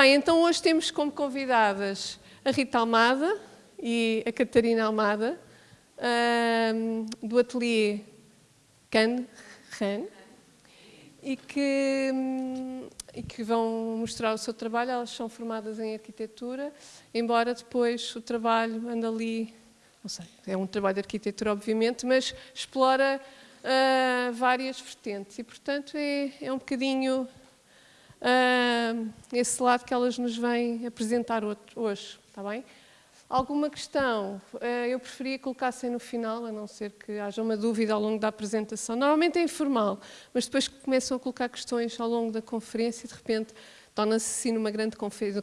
Bem, então hoje temos como convidadas a Rita Almada e a Catarina Almada, do ateliê Can Ran, e que, e que vão mostrar o seu trabalho. Elas são formadas em arquitetura, embora depois o trabalho ande ali, não sei, é um trabalho de arquitetura obviamente, mas explora uh, várias vertentes e, portanto, é, é um bocadinho uh, esse lado que elas nos vêm apresentar hoje, está bem? Alguma questão uh, eu preferia colocassem no final, a não ser que haja uma dúvida ao longo da apresentação. Normalmente é informal, mas depois que começam a colocar questões ao longo da conferência, de repente torna-se assim numa grande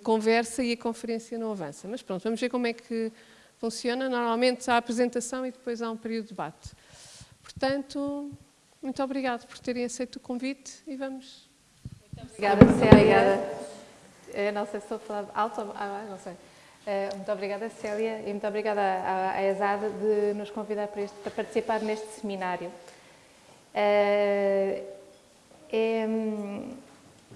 conversa e a conferência não avança. Mas pronto, vamos ver como é que funciona. Normalmente há a apresentação e depois há um período de debate. Portanto, muito obrigado por terem aceito o convite e vamos... Muito obrigada, Célia. Eu não sei se estou a falar alto ou... Ah, não sei. Eh, muito obrigada, Célia, e muito obrigada à, ESAD de nos convidar para, este, para participar neste seminário. É,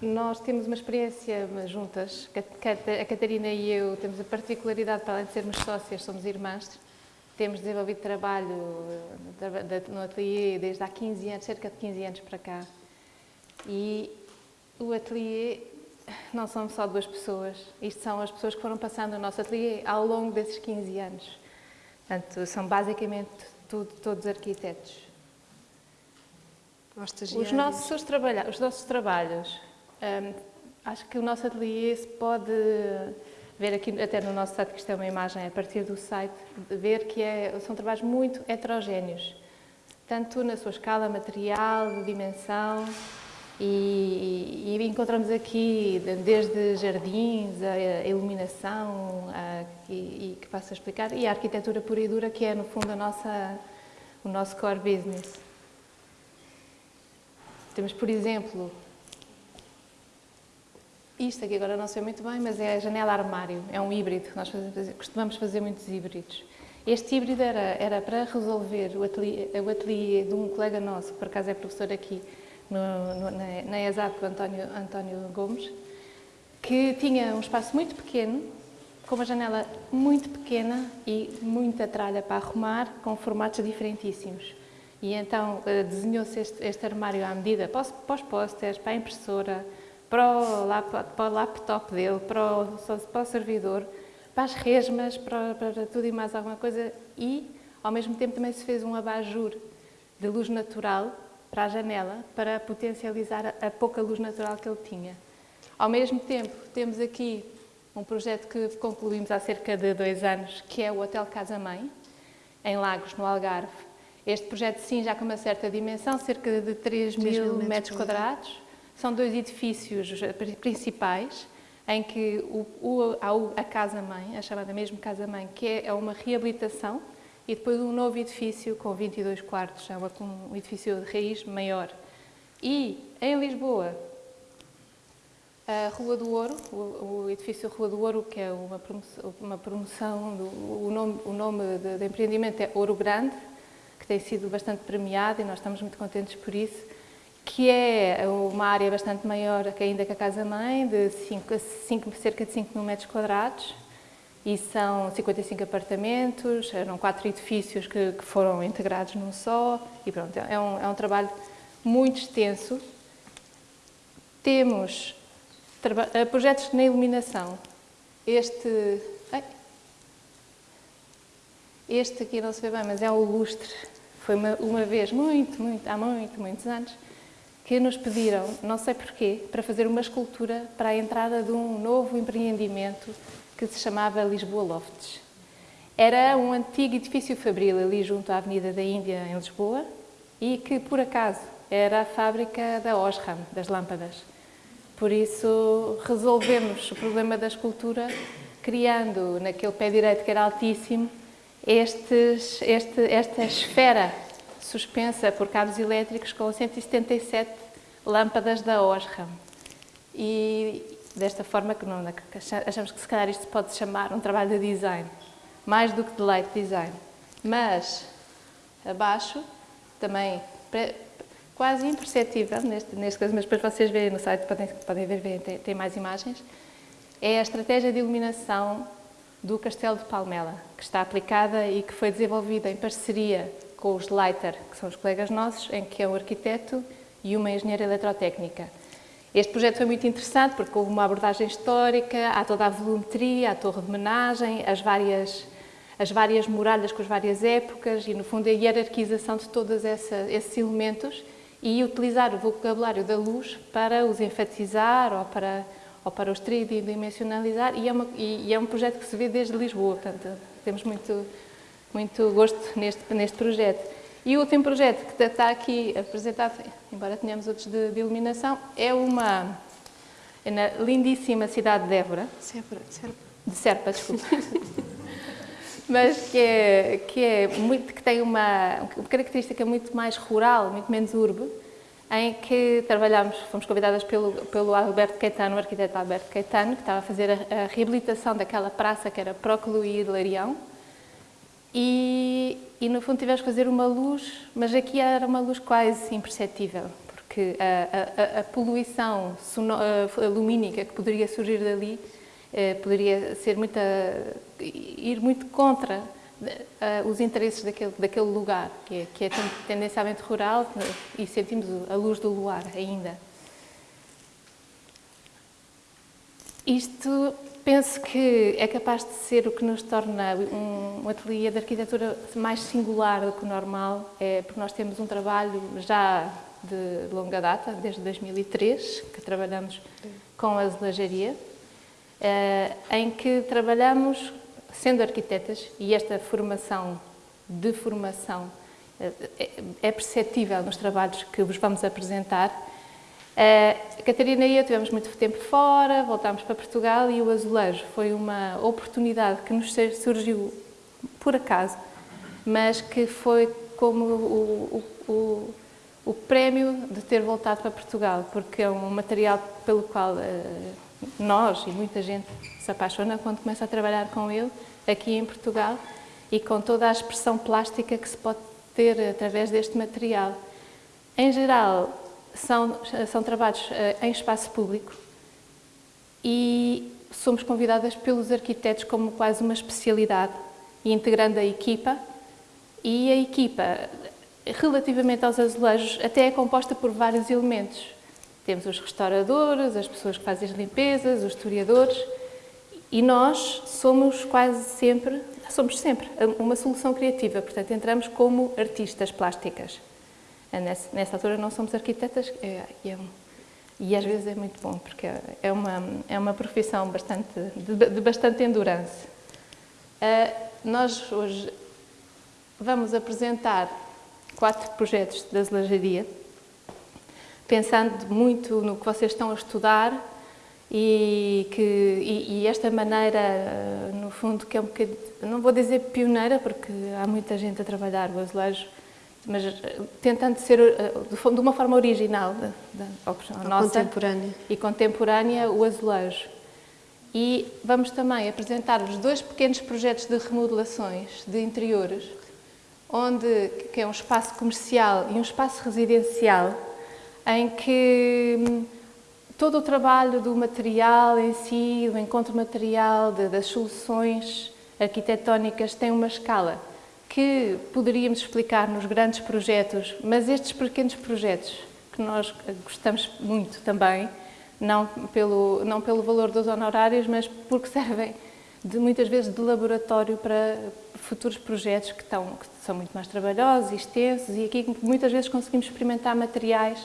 nós temos uma experiência juntas, a Catarina e eu temos a particularidade, para além de sermos sócias, somos irmãs, temos desenvolvido trabalho no ateliê desde há 15 anos, cerca de 15 anos para cá. E o ateliê não são só duas pessoas, isto são as pessoas que foram passando no nosso ateliê ao longo desses 15 anos. Portanto, são basicamente tudo, todos arquitetos. Os nossos, trabalha os nossos trabalhos, hum, acho que o nosso ateliê se pode ver aqui até no nosso site, que isto é uma imagem a partir do site, ver que é, são trabalhos muito heterogéneos, tanto na sua escala material, de dimensão, e, e encontramos aqui desde jardins, a iluminação, a, e, e, que passo a explicar, e a arquitetura pura e dura, que é no fundo a nossa, o nosso core business. Temos, por exemplo, isto aqui agora não sei muito bem, mas é a janela armário, é um híbrido, nós fazemos, costumamos fazer muitos híbridos. Este híbrido era, era para resolver o ateliê, o ateliê de um colega nosso, que por acaso é professor aqui no, no, na, na ESAP, o António, António Gomes, que tinha um espaço muito pequeno, com uma janela muito pequena e muita tralha para arrumar, com formatos diferentíssimos. E então eh, desenhou-se este, este, armário à medida para os, para os pósteres, para a impressora, para o, para o laptop dele, para o, para o servidor, para as resmas, para, para, tudo e mais alguma coisa e, ao mesmo tempo, também se fez um abajur de luz natural para a janela, para potencializar a, pouca luz natural que ele tinha. Ao mesmo tempo, temos aqui um projeto que concluímos há cerca de dois anos, que é o Hotel Casa Mãe, em Lagos, no Algarve. Este projeto, sim, já com uma certa dimensão, cerca de 3, 3 mil metros quadrados, são dois edifícios principais, em que o, o, há a casa-mãe, a chamada mesmo casa-mãe, que é, é uma reabilitação, e depois um novo edifício com 22 quartos, é um edifício de raiz maior. E em Lisboa, a Rua do Ouro, o, edifício Rua do Ouro, que é uma promoção, uma promoção do, o nome, o nome de empreendimento é Ouro Grande, que tem sido bastante premiado e nós estamos muito contentes por isso que é uma área bastante maior que ainda que a casa-mãe, de cinco, cinco, cerca de 5 mil metros quadrados, e são 55 apartamentos, eram quatro edifícios que, que foram integrados num só, e pronto, é um, é um trabalho muito extenso. Temos eh, projetos na iluminação. Este, este aqui não se vê bem, mas é o lustre. Foi uma, uma vez, muito, muito, há muito, muitos anos, que nos pediram, não sei porquê, para fazer uma escultura para a entrada de um novo empreendimento que se chamava Lisboa Lofts. Era um antigo edifício fabril ali junto à Avenida da Índia, em Lisboa, e que, por acaso, era a fábrica da Osram, das lâmpadas. Por isso, resolvemos o problema da escultura criando, naquele pé direito que era altíssimo, estes, este, esta esfera suspensa por cabos elétricos com 177 lâmpadas da Osram. E desta forma que não, achamos que se calhar isto pode chamar um trabalho de design, mais do que de light design. Mas abaixo, também quase imperceptível neste, neste caso, mas depois vocês verem no site, podem, podem ver, tem, tem mais imagens, é a estratégia de iluminação do Castelo de Palmela, que está aplicada e que foi desenvolvida em parceria com os Leiter, que são os colegas nossos, em que é um arquiteto e uma engenheira eletrotécnica. Este projeto foi muito interessante porque houve uma abordagem histórica, há toda a volumetria, a torre de homenagem, as várias, as várias muralhas com as várias épocas e, no fundo, a hierarquização de todos esses elementos e utilizar o vocabulário da luz para os enfatizar ou para, ou para os tridimensionalizar e é, uma, e é um projeto que se vê desde Lisboa, portanto, temos muito, muito gosto neste, neste projeto. E o último projeto que está aqui apresentado, embora tenhamos outros de, de iluminação, é uma é na lindíssima cidade de Évora. Serpa. Serpa. De Serpa, desculpa. Mas que, é, que, é muito, que tem uma, uma característica muito mais rural, muito menos urbo, em que trabalhamos, fomos convidadas pelo, pelo Alberto Caetano, o arquiteto Alberto Caetano, que estava a fazer a, a reabilitação daquela praça que era Próculo e Larião, e, e, no fundo tivemos que fazer uma luz, mas aqui era uma luz quase imperceptível, porque a, a, a poluição lumínica que poderia surgir dali eh, poderia ser muita, ir muito contra uh, os interesses daquele, daquele lugar, que é, que é tendencialmente rural e sentimos a luz do luar ainda. Isto penso que é capaz de ser o que nos torna um, ateliê de arquitetura mais singular do que o normal, é porque nós temos um trabalho já de longa data, desde 2003, que trabalhamos com a azulajaria, eh, em que trabalhamos sendo arquitetas, e esta formação de formação eh, é perceptível nos trabalhos que vos vamos apresentar, a Catarina e eu tivemos muito tempo fora, voltámos para Portugal e o azulejo foi uma oportunidade que nos surgiu por acaso, mas que foi como o, o, o, o prémio de ter voltado para Portugal, porque é um material pelo qual uh, nós e muita gente se apaixona quando começa a trabalhar com ele aqui em Portugal e com toda a expressão plástica que se pode ter através deste material. Em geral, são, são trabalhos eh, em espaço público e somos convidadas pelos arquitetos como quase uma especialidade, integrando a equipa. E a equipa, relativamente aos azulejos, até é composta por vários elementos. Temos os restauradores, as pessoas que fazem as limpezas, os historiadores, e nós somos quase sempre, somos sempre uma solução criativa, portanto entramos como artistas plásticas. É, nessa, altura não somos arquitetas é, é e às vezes é muito bom, porque é uma, é uma profissão bastante, de, de bastante endurance. Uh, nós hoje vamos apresentar quatro projetos de azulajaria, pensando muito no que vocês estão a estudar e, que, e, e esta maneira, no fundo, que é um bocadinho, não vou dizer pioneira, porque há muita gente a trabalhar o azulejo, mas eh, tentando ser eh, de uma forma original, da, nossa contemporânea. e contemporânea, o azulejo. E vamos também apresentar-vos dois pequenos projetos de remodelações de interiores, onde que é um espaço comercial e um espaço residencial, em que hum, todo o trabalho do material em si, do encontro material, de, das soluções arquitetónicas tem uma escala que poderíamos explicar nos grandes projetos, mas estes pequenos projetos, que nós gostamos muito também, não pelo, não pelo valor dos honorários, mas porque servem de, muitas vezes de laboratório para futuros projetos que, estão, que são muito mais trabalhosos e extensos e aqui muitas vezes conseguimos experimentar materiais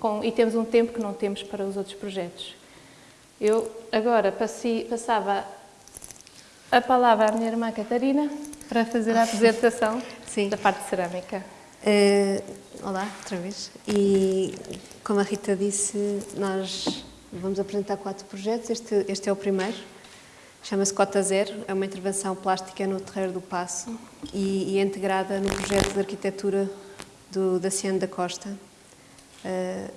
com, e temos um tempo que não temos para os outros projetos. Eu agora passei, passava a palavra à minha irmã Catarina para fazer a apresentação Sim. da parte de cerâmica. Uh, olá, outra vez. E como a Rita disse, nós vamos apresentar quatro projetos. Este, este é o primeiro. Chama-se Cota Zero. É uma intervenção plástica no Terreiro do Passo e, e é integrada no projeto de arquitetura do Daciano da Costa. Uh,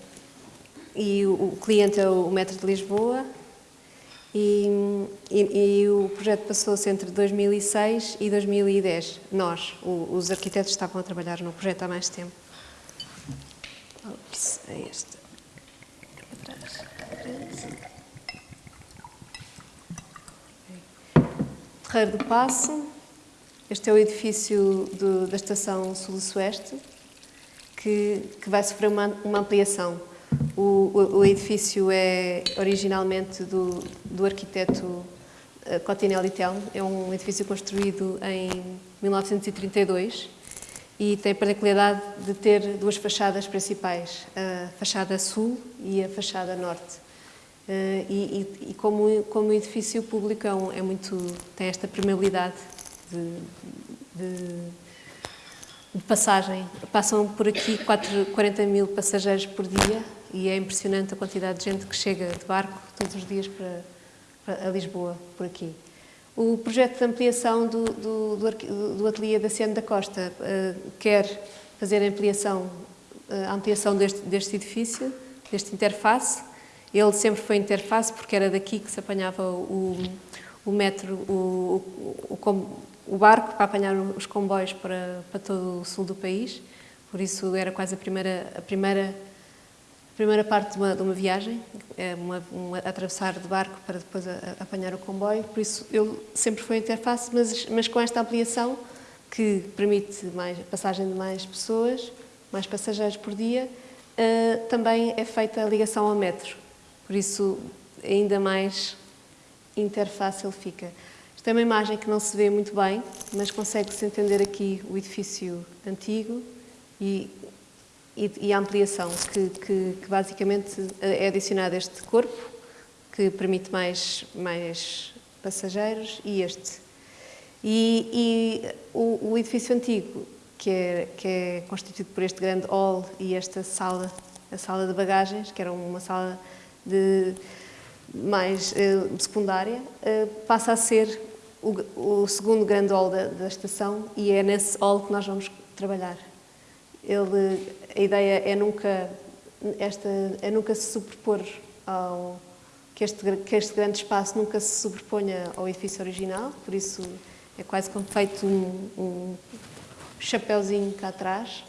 e o, o cliente é o Metro de Lisboa e, e, e, o projeto passou-se entre 2006 e 2010. Nós, o, os arquitetos, estavam a trabalhar no projeto há mais tempo. Ops, é este. Atrás. Ferreiro do Passo. Este é o edifício do, da Estação Sul-Sueste, que, que, vai sofrer uma, uma ampliação. O, o, o, edifício é originalmente do, do arquiteto uh, Cotinelli Telmo, é um edifício construído em 1932 e tem a particularidade de ter duas fachadas principais, a fachada sul e a fachada norte. Uh, e, e, e como, como edifício público é, muito, tem esta permeabilidade de, de, de, passagem. Passam por aqui 4, 40 mil passageiros por dia e é impressionante a quantidade de gente que chega de barco todos os dias para, para a Lisboa, por aqui. O projeto de ampliação do, do, do, do ateliê da Ciano da Costa uh, quer fazer a ampliação, uh, a ampliação deste, deste edifício, deste interface. Ele sempre foi interface porque era daqui que se apanhava o, o metro, o, o, o, barco para apanhar os comboios para, para todo o sul do país. Por isso era quase a primeira, a primeira primeira parte de uma, de uma viagem, é uma, uma, atravessar de barco para depois a, a apanhar o comboio, por isso ele sempre foi interface, mas, mas com esta ampliação que permite mais, passagem de mais pessoas, mais passageiros por dia, uh, também é feita a ligação ao metro, por isso ainda mais interface ele fica. Esta é uma imagem que não se vê muito bem, mas consegue-se entender aqui o edifício antigo e e, a ampliação, que, que, que, basicamente é adicionado este corpo, que permite mais, mais passageiros, e este. E, e o, o, edifício antigo, que é, que é constituído por este grande hall e esta sala, a sala de bagagens, que era uma sala de mais eh, secundária, eh, passa a ser o, o, segundo grande hall da, da estação e é nesse hall que nós vamos trabalhar. Ele, a ideia é nunca, esta, é nunca se sobrepor ao, que este, que este grande espaço nunca se sobreponha ao edifício original, por isso é quase como feito um, um chapéuzinho cá atrás,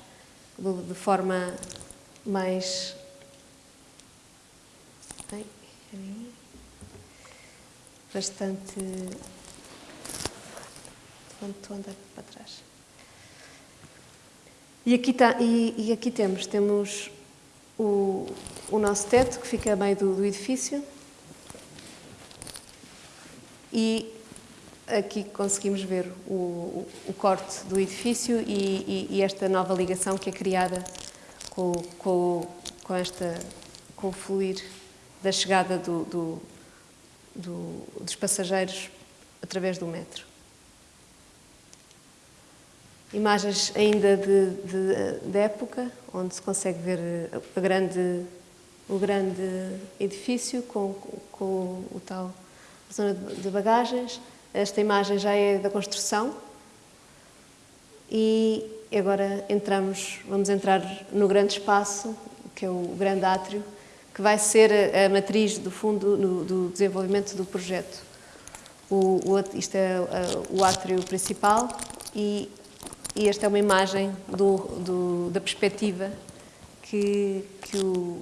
de, de forma mais... Bastante... Estou a andar para trás. E aqui, tá, e, e aqui temos, temos o, o, nosso teto, que fica a meio do, do edifício. E aqui conseguimos ver o, o, o corte do edifício e, e, e, esta nova ligação que é criada com, com, com, esta, com o fluir da chegada do, do, dos passageiros através do metro. Imagens ainda de, de, de, época, onde se consegue ver a grande, o grande edifício com, com o tal zona de bagagens. Esta imagem já é da construção e agora entramos, vamos entrar no grande espaço, que é o grande átrio, que vai ser a, matriz do fundo no, do desenvolvimento do projeto. O, o, isto é o átrio principal e e esta é uma imagem do, do, da perspectiva que, que, o,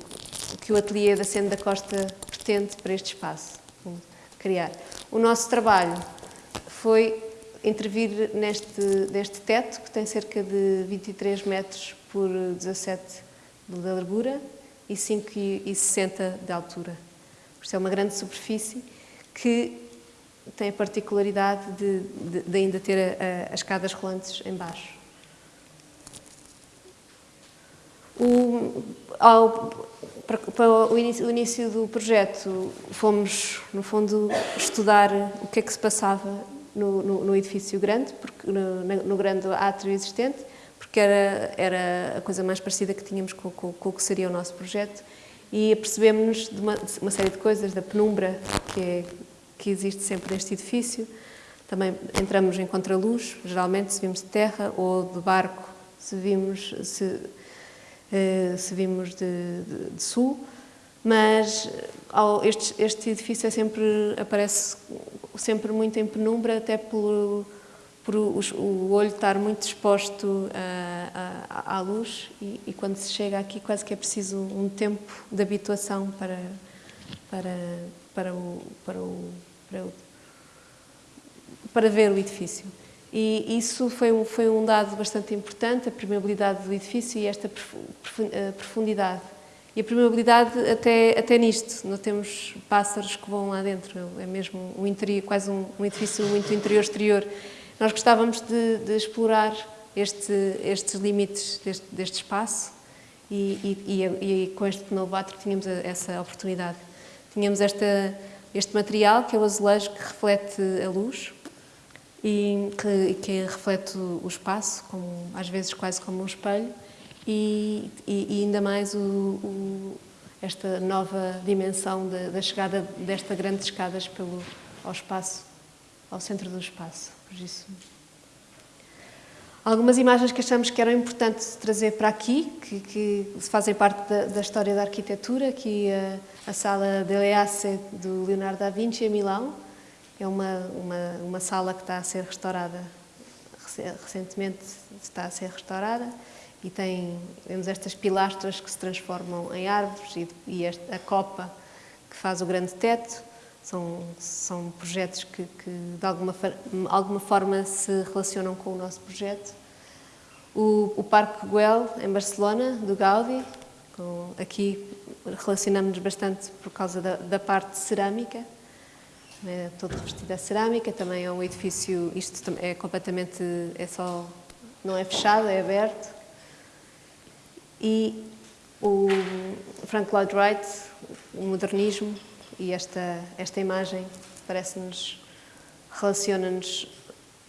que o ateliê da Sena da Costa pretende para este espaço, criar. O nosso trabalho foi intervir neste, neste teto, que tem cerca de 23 metros por 17 de largura e 5,60 de altura. Isto é uma grande superfície que tem a particularidade de, de, de ainda ter a, a, as escadas rolantes em baixo. O, ao, para, para o, início, o, início, do projeto, fomos, no fundo, estudar o que é que se passava no, no, no edifício grande, porque, no, no, grande átrio existente, porque era, era a coisa mais parecida que tínhamos com, com, com o que seria o nosso projeto, e apercebemos-nos de de uma série de coisas, da penumbra que é que existe sempre neste edifício. Também entramos em contraluz, geralmente se vimos de terra ou de barco, se vimos, se, eh, se vimos de, de, de sul, mas ao, este, este, edifício é sempre, aparece sempre muito em penumbra, até pelo, por o, o olho estar muito exposto à, à luz e, e, quando se chega aqui quase que é preciso um tempo de habituação para, para, para, o, para, o, para, o, para ver o edifício. E isso foi um, foi um dado bastante importante, a permeabilidade do edifício e esta profundidade. E a permeabilidade até, até nisto, não temos pássaros que vão lá dentro, é mesmo um interior, quase um, um edifício muito interior-exterior. Nós gostávamos de, de explorar este, estes limites deste, deste espaço e, e, e, e, com este novo tínhamos essa oportunidade. Tínhamos esta, este material, que é o azulejo, que reflete a luz e que, que reflete o espaço, como, às vezes quase como um espelho, e, e, e ainda mais o, o, esta nova dimensão da chegada desta grandes escadas pelo, ao espaço, ao centro do espaço. Por isso, algumas imagens que achamos que eram importantes trazer para aqui, que, que fazem parte da, da, história da arquitetura, aqui a, a sala Delle Asse do Leonardo da Vinci em Milão, é uma, uma, uma sala que está a ser restaurada, recentemente está a ser restaurada, e tem, temos estas pilastras que se transformam em árvores e, e esta, a copa que faz o grande teto. São, são projetos que, que de alguma, alguma forma se relacionam com o nosso projeto. O, o Parque Güell, em Barcelona, do Gaudi, com, aqui relacionamos-nos bastante por causa da, da parte cerâmica, é todo revestido a cerâmica, também é um edifício, isto é completamente, é só, não é fechado, é aberto, e o Frank Lloyd Wright, o modernismo e esta, esta imagem parece-nos, relaciona-nos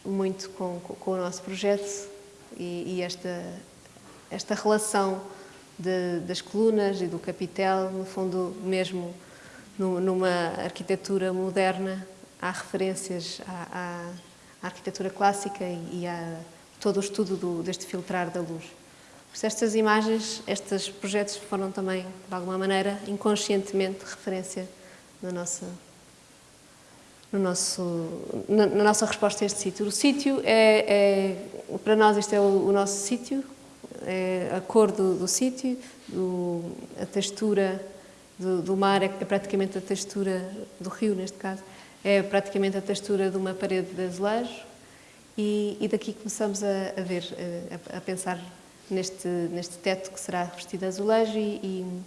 muito com, com, o nosso projeto e, e esta, esta relação de, das colunas e do capitel, no fundo mesmo numa arquitetura moderna, há referências à, à arquitetura clássica e, a todo o estudo do, deste filtrar da luz. Estas imagens, estes projetos foram também, de alguma maneira, inconscientemente, referência no nosso, no nosso, na, na, nossa resposta a este sítio. O sítio é, é, para nós, este é o, o nosso sítio, é a cor do, do sítio, a textura do, do, mar é praticamente a textura do rio, neste caso, é praticamente a textura de uma parede de azulejo e, e daqui começamos a, a ver, a, a pensar neste, neste teto que será revestido de azulejo e, e,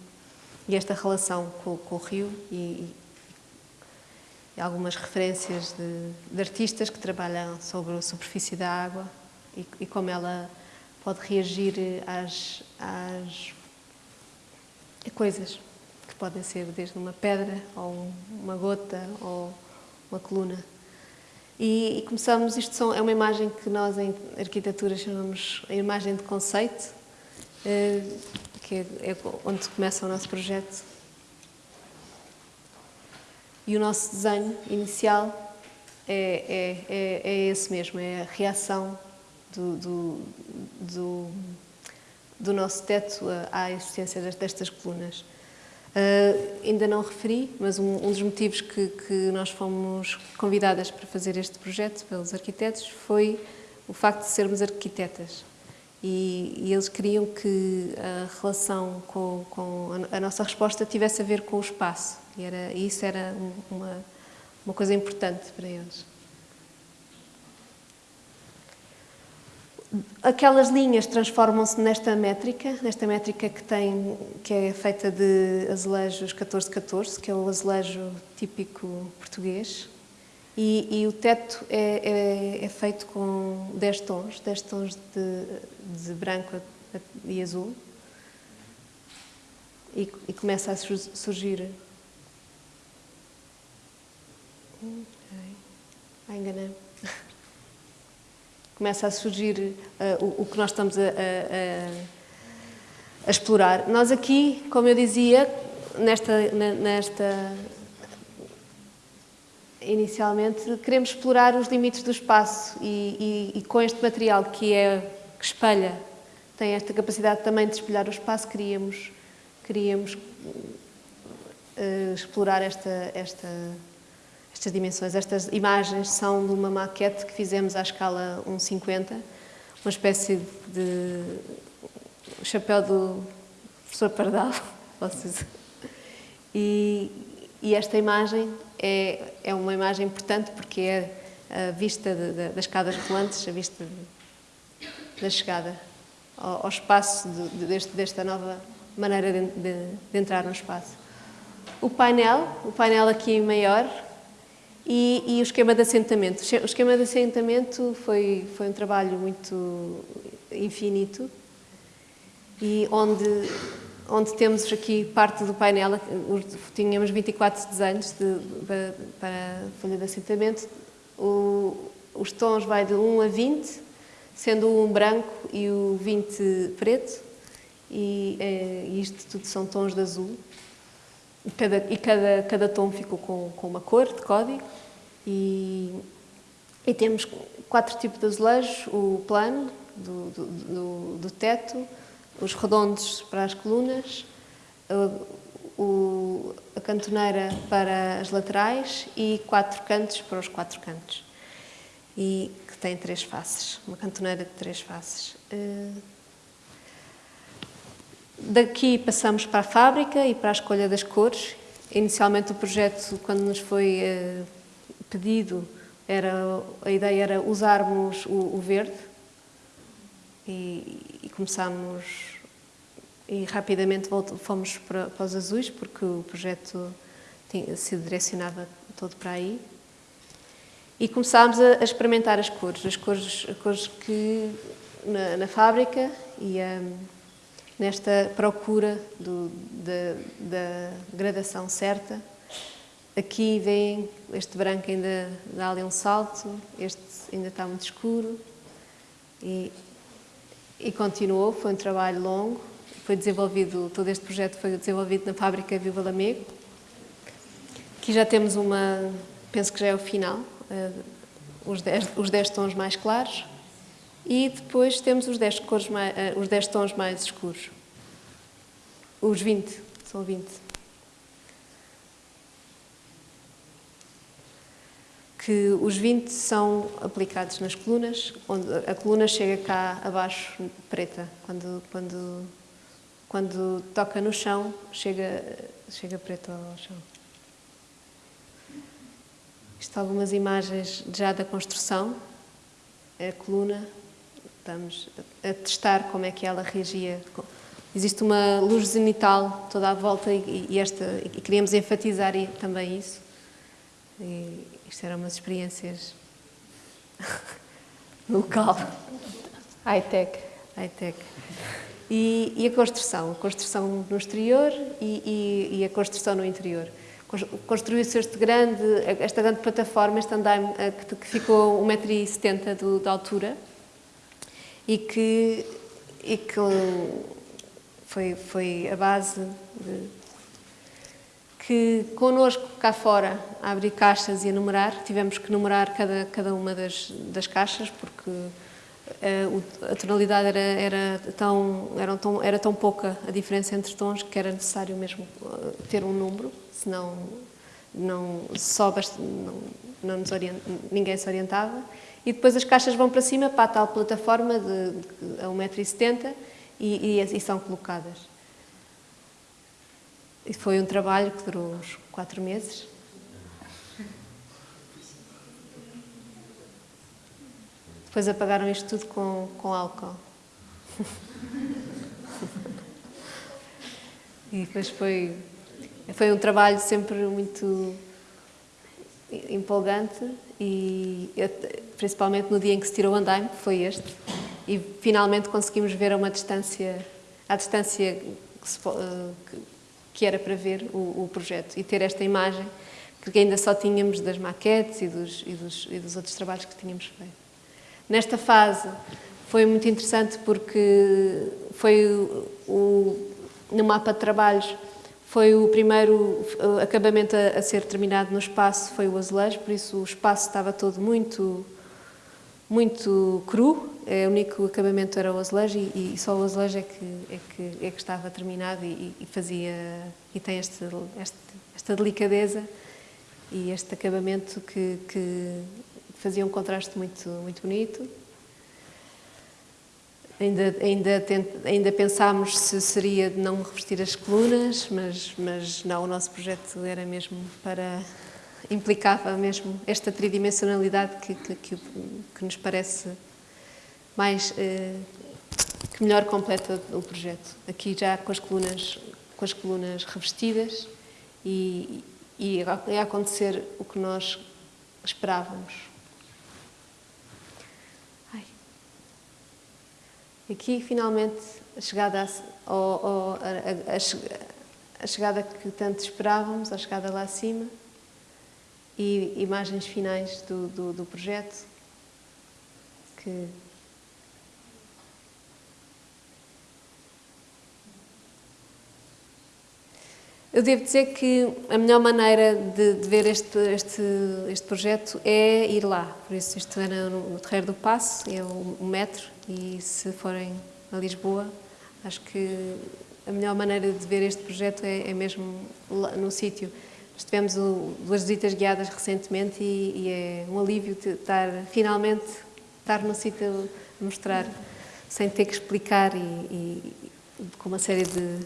e esta relação com, com, o rio e, e algumas referências de, de, artistas que trabalham sobre a superfície da água e, como ela pode reagir às, às coisas que podem ser desde uma pedra ou uma gota ou uma coluna. E, e começamos, isto são, é uma imagem que nós em arquitetura chamamos a imagem de conceito, eh, que é, é onde começa o nosso projeto. E o nosso desenho inicial é, é, é, é esse mesmo, é a reação do, do, do, do nosso teto à existência destas colunas. Uh, ainda não referi, mas um, um dos motivos que, que, nós fomos convidadas para fazer este projeto pelos arquitetos foi o facto de sermos arquitetas. E, e eles queriam que a relação com, com a, a, nossa resposta tivesse a ver com o espaço. E, era, e isso era uma, uma coisa importante para eles. Aquelas linhas transformam-se nesta métrica, nesta métrica que, tem, que é feita de azulejos 14-14, que é o azulejo típico português, e, e o teto é, é, é, feito com 10 tons, 10 tons de, de branco e azul, e, e começa a surgir... Hum, ai, enganei começa a surgir uh, o, o, que nós estamos a, a, a, explorar. Nós aqui, como eu dizia, nesta, nesta inicialmente, queremos explorar os limites do espaço e, e, e, com este material que é que espelha, tem esta capacidade também de espelhar o espaço, queríamos, queríamos uh, explorar esta, esta estas dimensões. Estas imagens são de uma maquete que fizemos à escala 1,50, uma espécie de chapéu do professor Pardal. E, e, esta imagem é, é uma imagem importante porque é a vista de, de, das escadas rolantes, a vista de, da chegada ao, ao espaço deste, desta nova maneira de, entrar no espaço. O painel, o painel aqui maior, e, e, o esquema de assentamento. O esquema de assentamento foi, foi um trabalho muito infinito e onde, onde temos aqui parte do painel, tínhamos 24 desenhos de, de, para a folha de assentamento, o, os tons vai de 1 a 20, sendo o 1 branco e o 20 preto, e é, isto tudo são tons de azul. Cada, e cada, cada tom ficou com, com uma cor de código. E, e temos quatro tipos de azulejos, o plano do, do, do, do teto, os redondos para as colunas, o, a cantoneira para as laterais e quatro cantos para os quatro cantos. E que tem três faces, uma cantoneira de três faces. Eh, daqui passamos para a fábrica e para a escolha das cores. Inicialmente o projeto, quando nos foi eh, pedido, era, a ideia era usarmos o, o verde e, e começámos e rapidamente fomos para, para, os azuis porque o projeto tinha, se direcionava todo para aí e começámos a, a experimentar as cores, as cores, as cores que na, na fábrica e um, nesta procura do, da, da gradação certa. Aqui vem este branco ainda dá ali um salto, este ainda está muito escuro e e continuou, foi um trabalho longo, foi desenvolvido, todo este projeto foi desenvolvido na fábrica Viva Lamego. Aqui já temos uma, penso que já é o final, uh, os 10 os dez tons mais claros e depois temos os 10, cores mais, uh, os 10 tons mais escuros. Os 20, são 20. que os 20 são aplicados nas colunas, onde a coluna chega cá abaixo preta. Quando, quando, quando toca no chão, chega, chega preto ao chão. Isto algumas imagens já da construção. A coluna, estamos a testar como é que ela reagia. Existe uma luz zenital toda à volta e, e esta, e queríamos enfatizar também isso. E, isto eram umas experiências local. High-tech. High-tech. E, e, a construção, a construção no exterior e, e, e a construção no interior. Construiu-se este grande, esta grande plataforma, este andaime eh, que, que ficou 1,70m de altura e que, e que foi, foi a base de que connosco cá fora a abrir caixas e a numerar, tivemos que numerar cada, cada uma das, das caixas porque a, eh, a tonalidade era, era, tão, era, tão, era tão pouca a diferença entre tons que era necessário mesmo eh, ter um número, senão não, só bast, não, não nos orient, ninguém se orientava. E depois as caixas vão para cima para a tal plataforma de, de, a 1,70m e, e, e são colocadas. E foi um trabalho que durou uns quatro meses. Depois apagaram isto tudo com, com álcool. e depois foi, foi um trabalho sempre muito empolgante e principalmente no dia em que se tirou o andaime, que foi este, e finalmente conseguimos ver a uma distância, à distância que, se, eh, que era para ver o, o projeto e ter esta imagem que ainda só tínhamos das maquetes e dos, e dos, e dos outros trabalhos que tínhamos feito. Nesta fase foi muito interessante porque foi o, o, no mapa de trabalhos foi o primeiro acabamento a, a, ser terminado no espaço, foi o azulejo, por isso o espaço estava todo muito, muito cru, é, o único acabamento era o azulejo e, e só o azulejo é que, é que, é que estava terminado e, e fazia e tem este, este, esta delicadeza e este acabamento que, que fazia um contraste muito, muito bonito. Ainda, ainda, ainda pensámos se seria de não revestir as colunas, mas, mas não, o nosso projeto era mesmo para, implicava mesmo esta tridimensionalidade que, que, que, que nos parece mais eh, que melhor completa o projeto. Aqui já com as colunas, com as colunas revestidas e, e a acontecer o que nós esperávamos. Aqui finalmente a chegada a, a, a, chegada que tanto esperávamos, a chegada lá acima e imagens finais do, do, do projeto que Eu devo dizer que a melhor maneira de, de ver este, este, este, projeto é ir lá. Por isso, isto era no, no Terreiro do Passo, é o, metro, e se forem a Lisboa, acho que a melhor maneira de ver este projeto é, é mesmo lá, no sítio. Nós tivemos o, duas visitas guiadas recentemente e, e, é um alívio estar, finalmente, estar no sítio a mostrar, sem ter que explicar e, e com uma série de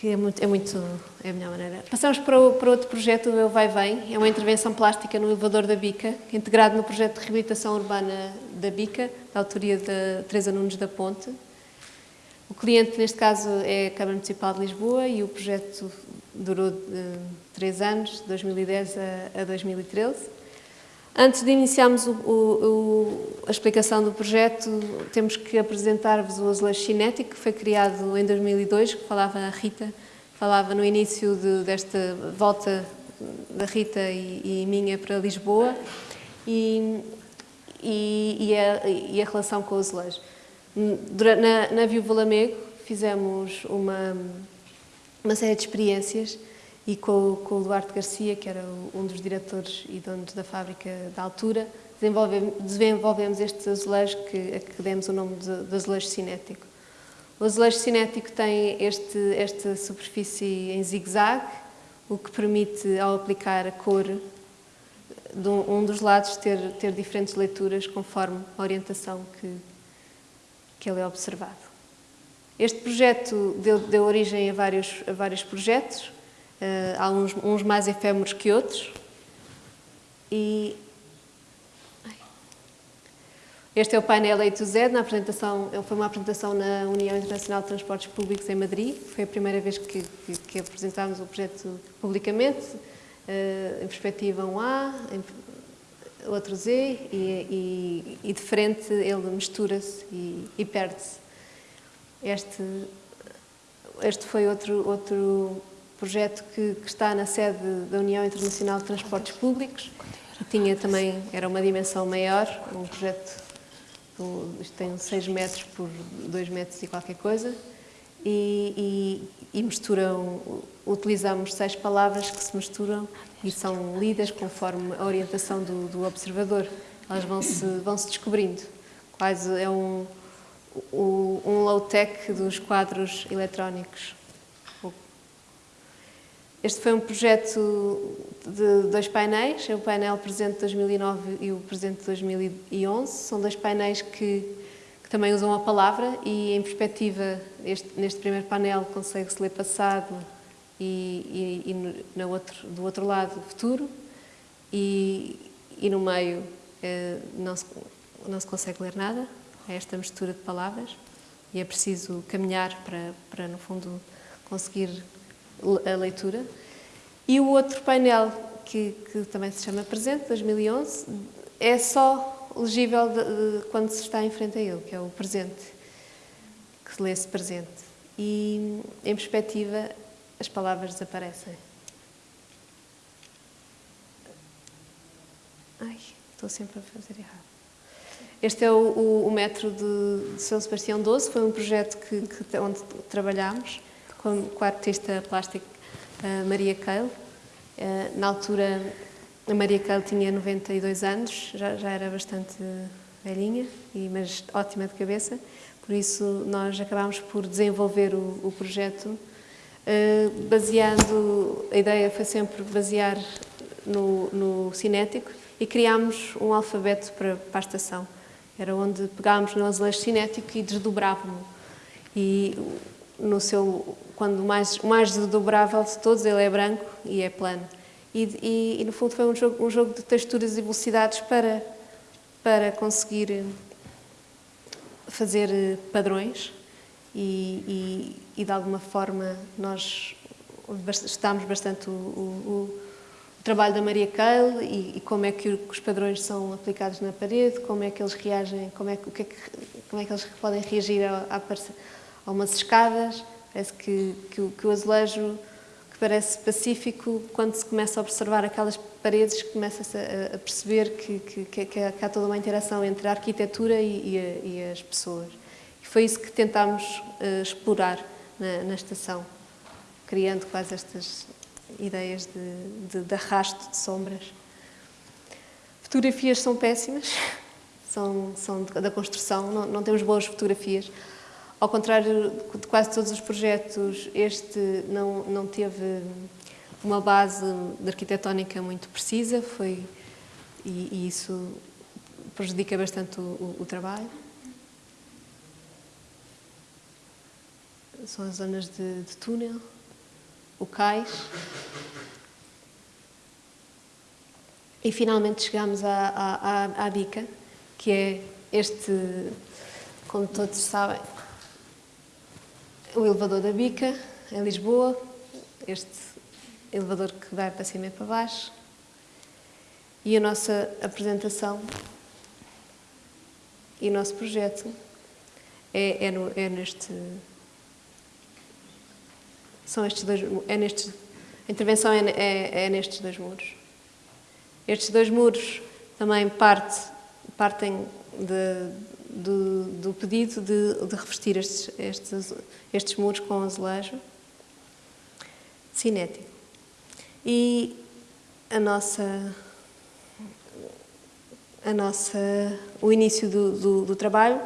que é muito, é muito é a melhor maneira. Passamos para, o, para outro projeto, o Eu Vai Vem, é uma intervenção plástica no elevador da Bica, integrado no projeto de reabilitação urbana da Bica, da autoria de Teresa Nunes da Ponte. O cliente, neste caso, é a Câmara Municipal de Lisboa e o projeto durou uh, três anos, de 2010 a, a 2013. Antes de iniciarmos o, o, a explicação do projeto, temos que apresentar-vos o azulejo cinético, que foi criado em 2002, que falava a Rita, falava no início de, desta volta da Rita e, e, minha para Lisboa, e, e, a, e, a, relação com o azulejo. Na, na Viúva Lamego fizemos uma, uma série de experiências e com, com o Duarte Garcia, que era um dos diretores e donos da fábrica da altura, desenvolvemos, este azulejo que, a que demos o nome de, de azulejo cinético. O azulejo cinético tem este, esta superfície em zigue-zague, o que permite, ao aplicar a cor de um, um dos lados, ter, ter diferentes leituras conforme a orientação que, que ele é observado. Este projeto deu, deu origem a vários, a vários projetos, há uns, uns, mais efêmeros que outros. E este é o painel A to Z, na apresentação, foi uma apresentação na União Internacional de Transportes Públicos em Madrid. Foi a primeira vez que, que, que apresentámos o projeto publicamente, uh, em perspectiva um A, em, outro Z, e, e, e, de frente ele mistura-se e, e perde-se. Este, este foi outro, outro projeto que, que, está na sede da União Internacional de Transportes Públicos, que tinha também, era uma dimensão maior, um projeto, isto tem 6 metros por 2 metros e qualquer coisa, e, e, e misturam, utilizamos seis palavras que se misturam e são lidas conforme a orientação do, do observador. Elas vão-se vão -se descobrindo. Quase é um, um low-tech dos quadros eletrónicos. Este foi um projeto de dois painéis, é o painel presente de 2009 e o presente de 2011. São dois painéis que, que também usam a palavra e, em perspectiva, este, neste primeiro painel consegue-se ler passado e, e, e no outro, do outro lado futuro e, e no meio eh, não, se, não se consegue ler nada. É esta mistura de palavras e é preciso caminhar para, para no fundo, conseguir a leitura. E o outro painel, que, que também se chama Presente, 2011, é só legível de, de, quando se está em frente a ele, que é o presente, que se lê-se presente. E, em perspectiva, as palavras desaparecem. Ai, estou sempre a fazer errado. Este é o, o, o metro de, São Sebastião 12, foi um projeto que, que onde trabalhámos com, com a artista plástica uh, Maria Keil. Uh, na altura, a Maria Keil tinha 92 anos, já, já era bastante velhinha, e, mas ótima de cabeça. Por isso, nós acabámos por desenvolver o, o projeto, uh, baseando, a ideia foi sempre basear no, no cinético e criámos um alfabeto para, para a estação. Era onde pegámos no azulejo cinético e desdobrávamos. E no seu, quando mais, o mais desdobrável de todos, ele é branco e é plano. E, e, e, no fundo foi um jogo, um jogo de texturas e velocidades para, para conseguir fazer padrões e, e de alguma forma nós estudámos bastante o, o, o trabalho da Maria Cale e, e, como é que os padrões são aplicados na parede, como é que eles reagem, como é que, o que, é que como é que eles podem reagir a, a, a umas escadas. Parece que, que, que, o azulejo, que parece pacífico, quando se começa a observar aquelas paredes, começa-se a, a, perceber que, que, que, há toda uma interação entre a arquitetura e, e, e as pessoas. E foi isso que tentámos uh, explorar na, na estação, criando quase estas ideias de, de, de arrasto de sombras. Fotografias são péssimas, são, são da construção, não, não temos boas fotografias. Ao contrário de quase todos os projetos, este não, não teve uma base arquitetónica muito precisa foi, e, e isso prejudica bastante o, o, o, trabalho. São as zonas de, de túnel o cais. E finalmente chegamos à, à, à bica, que é este, como todos sabem, o elevador da bica, em Lisboa, este elevador que vai para cima e para baixo. E a nossa apresentação e o nosso projeto é, é, no, é neste são estes dois, é nestes, a intervenção é, é, é nestes dois muros. Estes dois muros também parte, partem de, do, do, pedido de, de revestir estes, estes, estes, muros com azulejo cinético. E a nossa, a nossa, o início do, do, do trabalho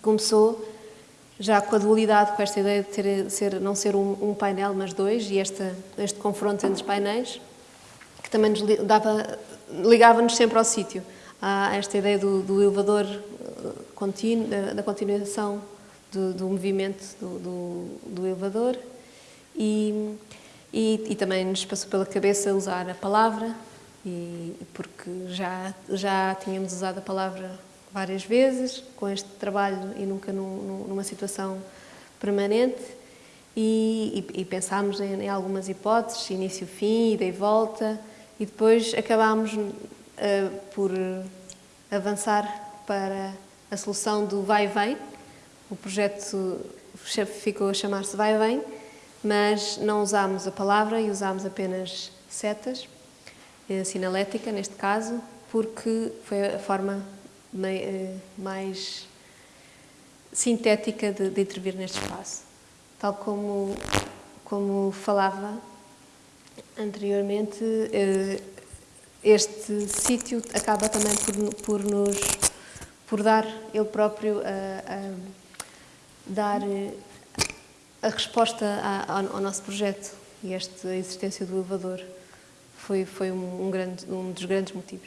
começou já com a dualidade, com esta ideia de ter, ser, não ser um, um, painel, mas dois, e esta, este confronto entre os painéis, que também nos ligava-nos sempre ao sítio. Há esta ideia do, do elevador eh, contínuo, da, da continuação do, do movimento do, do, elevador, e, e, e, também nos passou pela cabeça usar a palavra, e, porque já, já tínhamos usado a palavra várias vezes com este trabalho e nunca num, numa situação permanente. E, e, e pensámos em, em, algumas hipóteses, início-fim, ida e volta e depois acabámos uh, por avançar para a solução do vai e vem. O projeto ficou a chamar-se vai e vem, mas não usámos a palavra e usámos apenas setas, a sinalética neste caso, porque foi a forma eh, mais sintética de, de intervir neste espaço. Tal como, como falava anteriormente, eh, este sítio acaba também por, por nos por dar ele próprio a, a dar eh, a resposta a, ao, ao, nosso projeto e esta existência do elevador foi foi um, um, grande um dos grandes motivos.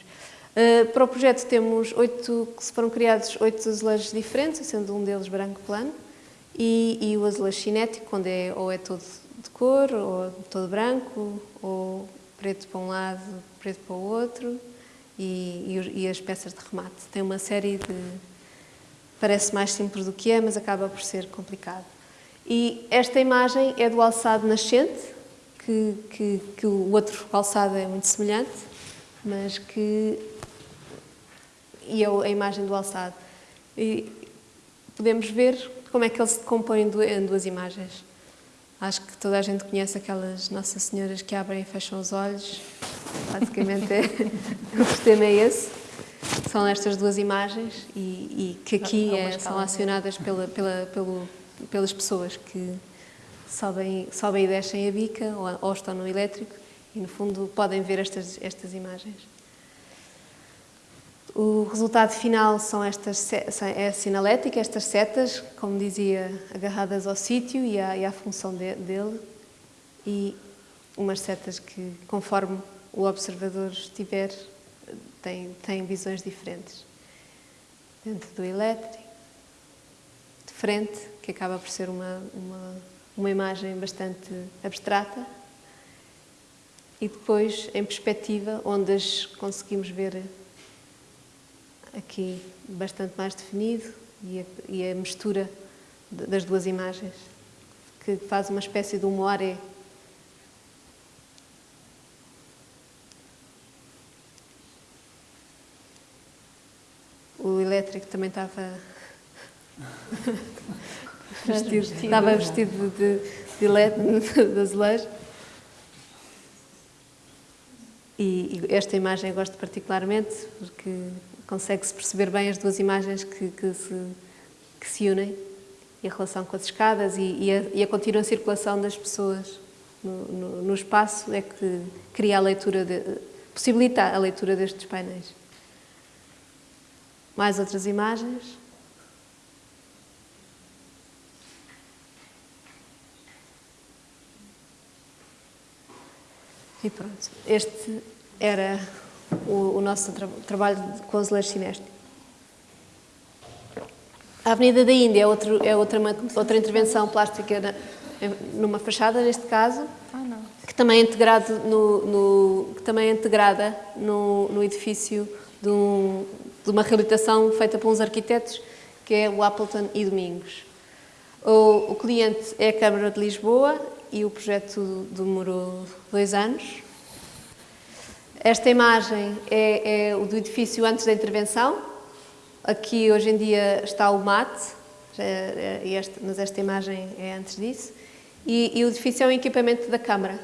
Uh, para o projeto temos oito, foram criados oito azulejos diferentes, sendo um deles branco plano, e, e, o azulejo cinético, onde é, ou é todo de cor, ou todo branco, ou preto para um lado, preto para o outro, e, e, e as peças de remate. Tem uma série de... parece mais simples do que é, mas acaba por ser complicado. E esta imagem é do alçado nascente, que, que, que o outro alçado é muito semelhante, mas que e a imagem do alçado. E podemos ver como é que ele se decompõe em duas imagens. Acho que toda a gente conhece aquelas Nossas Senhoras que abrem e fecham os olhos. Basicamente, é, o sistema é esse. São estas duas imagens e, e que aqui é, são acionadas pela, pela, pelo, pelas pessoas que sobem, sobem e descem a bica ou, ou estão no elétrico e, no fundo, podem ver estas, estas imagens. O resultado final são estas, é a sinalética, estas setas, como dizia, agarradas ao sítio e e à função de, dele, e umas setas que, conforme o observador estiver, têm, têm visões diferentes. Dentro do elétrico, de frente, que acaba por ser uma, uma, uma imagem bastante abstrata, e depois em perspectiva, onde as conseguimos ver aqui bastante mais definido e a, e a mistura das duas imagens, que faz uma espécie de um moaré. O elétrico também estava vestido, estava vestido de, de, de azulejo. E, e, esta imagem eu gosto particularmente porque consegue-se perceber bem as duas imagens que, que, se, que, se, unem e a relação com as escadas e, e, a, e a, contínua circulação das pessoas no, no, no, espaço é que cria a leitura, de, possibilita a leitura destes painéis. Mais outras imagens. E pronto, este era o, o nosso tra trabalho com azulejo cinéstico. A Avenida da Índia é, outro, é outra, uma, outra intervenção plástica na, numa fachada, neste caso, ah, que também é, integrado no, no, que também é integrada no, no edifício de, um, de, uma reabilitação feita por uns arquitetos, que é o Appleton e Domingos. O, o cliente é a Câmara de Lisboa e o projeto demorou dois anos. Esta imagem é, é o do edifício antes da intervenção. Aqui, hoje em dia, está o mate, é, mas esta imagem é antes disso. E, e o edifício é o equipamento da Câmara.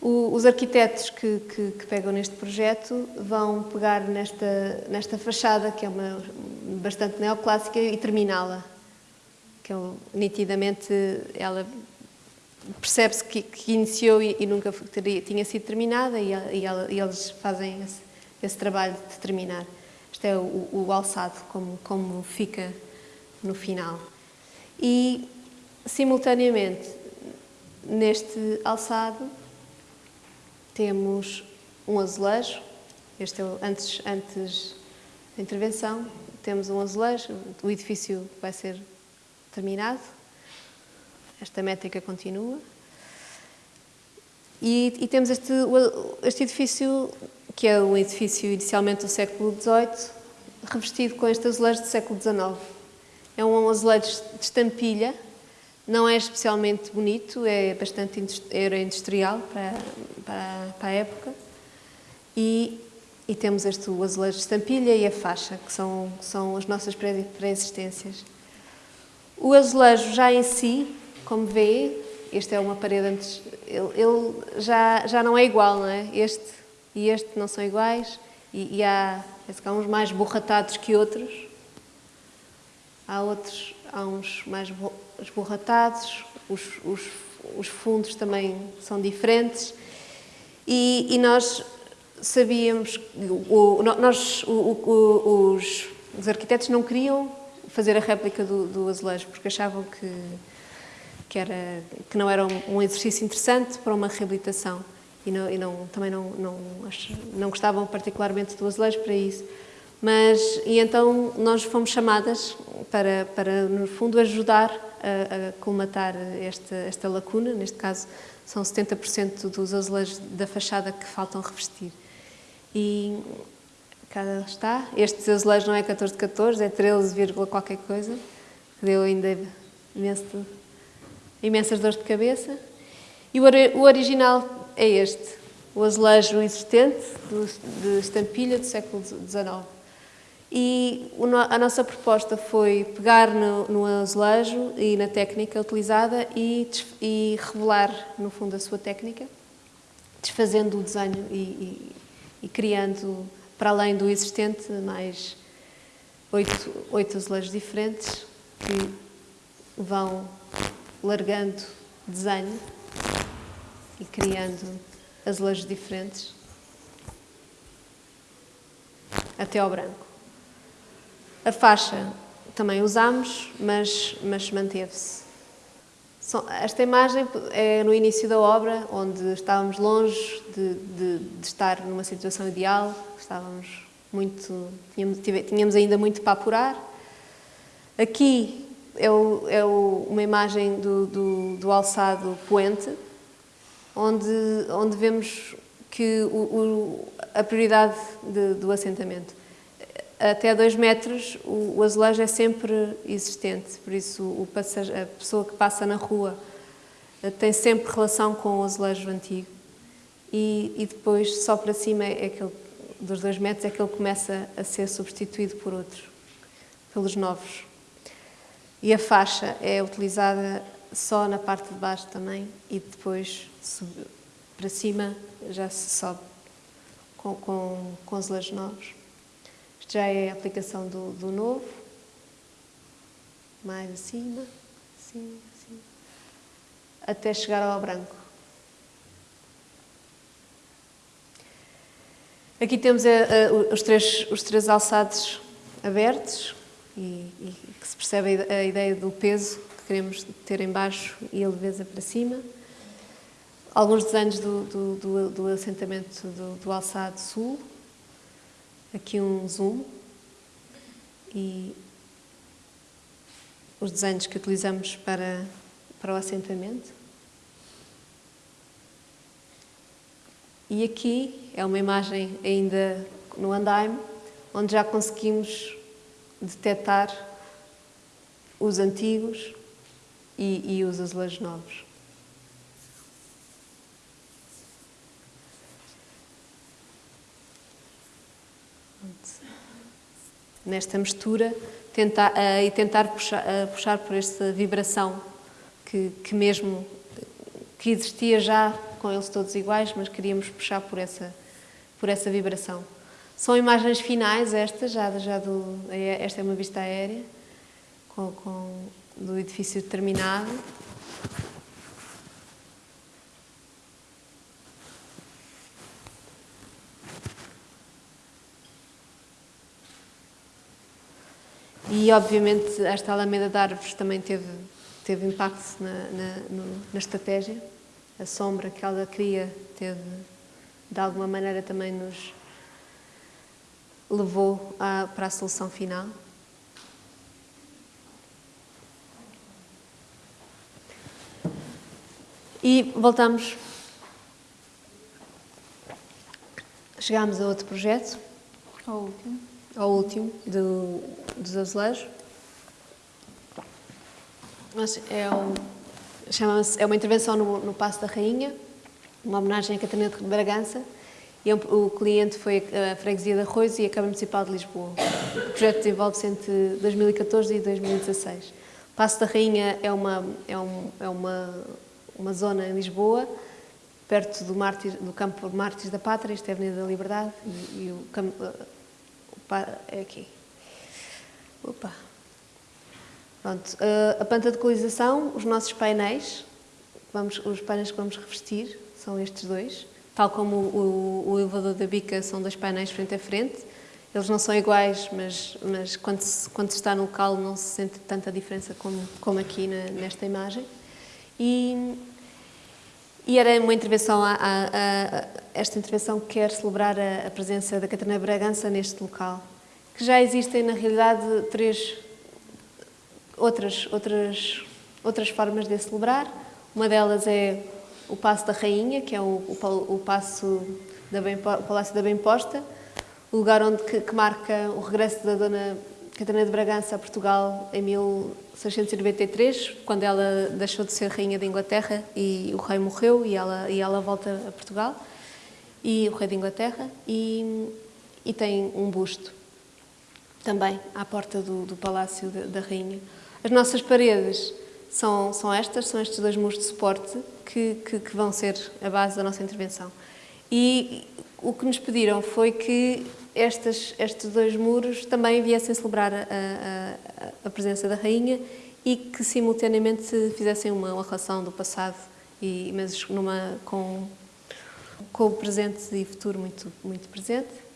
O, os arquitetos que, que, que, pegam neste projeto vão pegar nesta, nesta fachada, que é uma bastante neoclássica, e terminá-la. Que é, nitidamente ela percebe-se que, que, iniciou e, e nunca teria, tinha sido terminada e, e, e eles fazem esse, esse, trabalho de terminar. Este é o, o, alçado, como, como fica no final. E, simultaneamente, neste alçado, temos um azulejo, este é o, antes, antes da intervenção, temos um azulejo, o edifício vai ser terminado, esta métrica continua. E, e, temos este, este edifício, que é um edifício inicialmente do século XVIII, revestido com este azulejo do século XIX. É um azulejo de estampilha, não é especialmente bonito, é bastante era industrial para, para, para a época. E, e, temos este azulejo de estampilha e a faixa, que são, são as nossas pré-existências. O azulejo já em si como vê, este é uma parede antes, ele, ele, já, já não é igual, não é? Este e este não são iguais e, e há, há uns mais borratados que outros. Há outros, há uns mais esborratados, os, os, os fundos também são diferentes e, e nós sabíamos, o, nós, o, os, os arquitetos não queriam fazer a réplica do, do azulejo porque achavam que que, era, que não era um, exercício interessante para uma reabilitação e, não, e não, também não, não, não gostavam particularmente do azulejo para isso. Mas, e então nós fomos chamadas para, para no fundo, ajudar a, a colmatar esta, esta lacuna, neste caso são 70% dos azulejos da fachada que faltam revestir. E cá está, este azulejo não é 14 de 14, é 13, qualquer coisa, deu ainda imenso imensas dores de cabeça. E o original é este, o azulejo existente de estampilha do século XIX. E a nossa proposta foi pegar no, azulejo e na técnica utilizada e, e, revelar, no fundo, a sua técnica, desfazendo o desenho e, e, e criando, para além do existente, mais oito, oito azulejos diferentes que vão largando desenho e criando azulejos diferentes até ao branco. A faixa também usámos, mas, mas manteve-se. Esta imagem é no início da obra, onde estávamos longe de, de, de estar numa situação ideal, estávamos muito, tínhamos, tínhamos ainda muito para apurar. Aqui é, o, é o, uma imagem do, do, do, alçado poente onde, onde vemos que o, o, a prioridade de, do assentamento. Até 2 metros o, azulejo é sempre existente, por isso o a pessoa que passa na rua eh, tem sempre relação com o azulejo antigo. E, e depois, só para cima, é dos 2 metros, é que ele começa a ser substituído por outros, pelos novos. E a faixa é utilizada só na parte de baixo também e depois para cima já se sobe com, com, com azulejos novos. Isto já é a aplicação do, do novo. Mais acima, assim, assim. Até chegar ao branco. Aqui temos a, a, os, três, os três alçados abertos e, e que se percebe a ideia do peso que queremos ter em baixo e a leveza para cima alguns desenhos do, do, do, do assentamento do, do Alçado Sul, aqui um zoom, e os desenhos que utilizamos para, para o assentamento. E aqui é uma imagem ainda no andaime, onde já conseguimos detectar os antigos e, e os azulejos novos. nesta mistura tentar, uh, e tentar puxar, uh, puxar por esta vibração que, que mesmo que existia já com eles todos iguais, mas queríamos puxar por essa, por essa vibração. São imagens finais estas, já, já do, é, esta é uma vista aérea com, com, do edifício terminado. E, obviamente, esta alameda de árvores também teve, teve impacto na, na, na estratégia. A sombra que ela cria teve, de alguma maneira, também nos levou a, para a solução final. E voltamos. Chegámos a outro projeto. Ao último. Ao último, do, dos azulejos. Mas é, um, é uma intervenção no, no Passo da Rainha, uma homenagem a Catarina de Bragança, e é o cliente foi a Freguesia de Arroz e a Câmara Municipal de Lisboa. O projeto desenvolve-se entre 2014 e 2016. Passo da Rainha é uma, é um, é uma, uma zona em Lisboa, perto do, Mártir, do campo Mártires da Pátria, isto é a Avenida da Liberdade, e, e o, é aqui. Opa. Pronto, eh, a planta de equalização, os nossos painéis, vamos, os painéis que vamos revestir são estes dois, tal como o, o, o elevador da bica são dois painéis frente a frente. Eles não são iguais, mas, mas quando, se, quando se está no local não se sente tanta diferença como, como aqui na, nesta imagem. E, e era uma intervenção, a, a, a, esta intervenção quer celebrar a, presença da Catarina Bragança neste local, que já existem na realidade três outras, outras, outras formas de celebrar. Uma delas é o Passo da Rainha, que é o, o, o Passo da Bem, o Palácio da Bem Posta, o lugar onde, que, que marca o regresso da Dona Catarina de Bragança a Portugal em 1693, quando ela deixou de ser rainha da Inglaterra e o rei morreu e ela, e ela volta a Portugal, e o rei da Inglaterra, e, e tem um busto também à porta do, do Palácio da, da Rainha. As nossas paredes são, são estas, são estes dois muros de suporte que, que, que vão ser a base da nossa intervenção. E o que nos pediram foi que estes, estes dois muros também viessem celebrar a, a, a, presença da rainha e que simultaneamente fizessem uma, relação do passado, e, mas numa, com, com o presente e futuro muito, muito presente.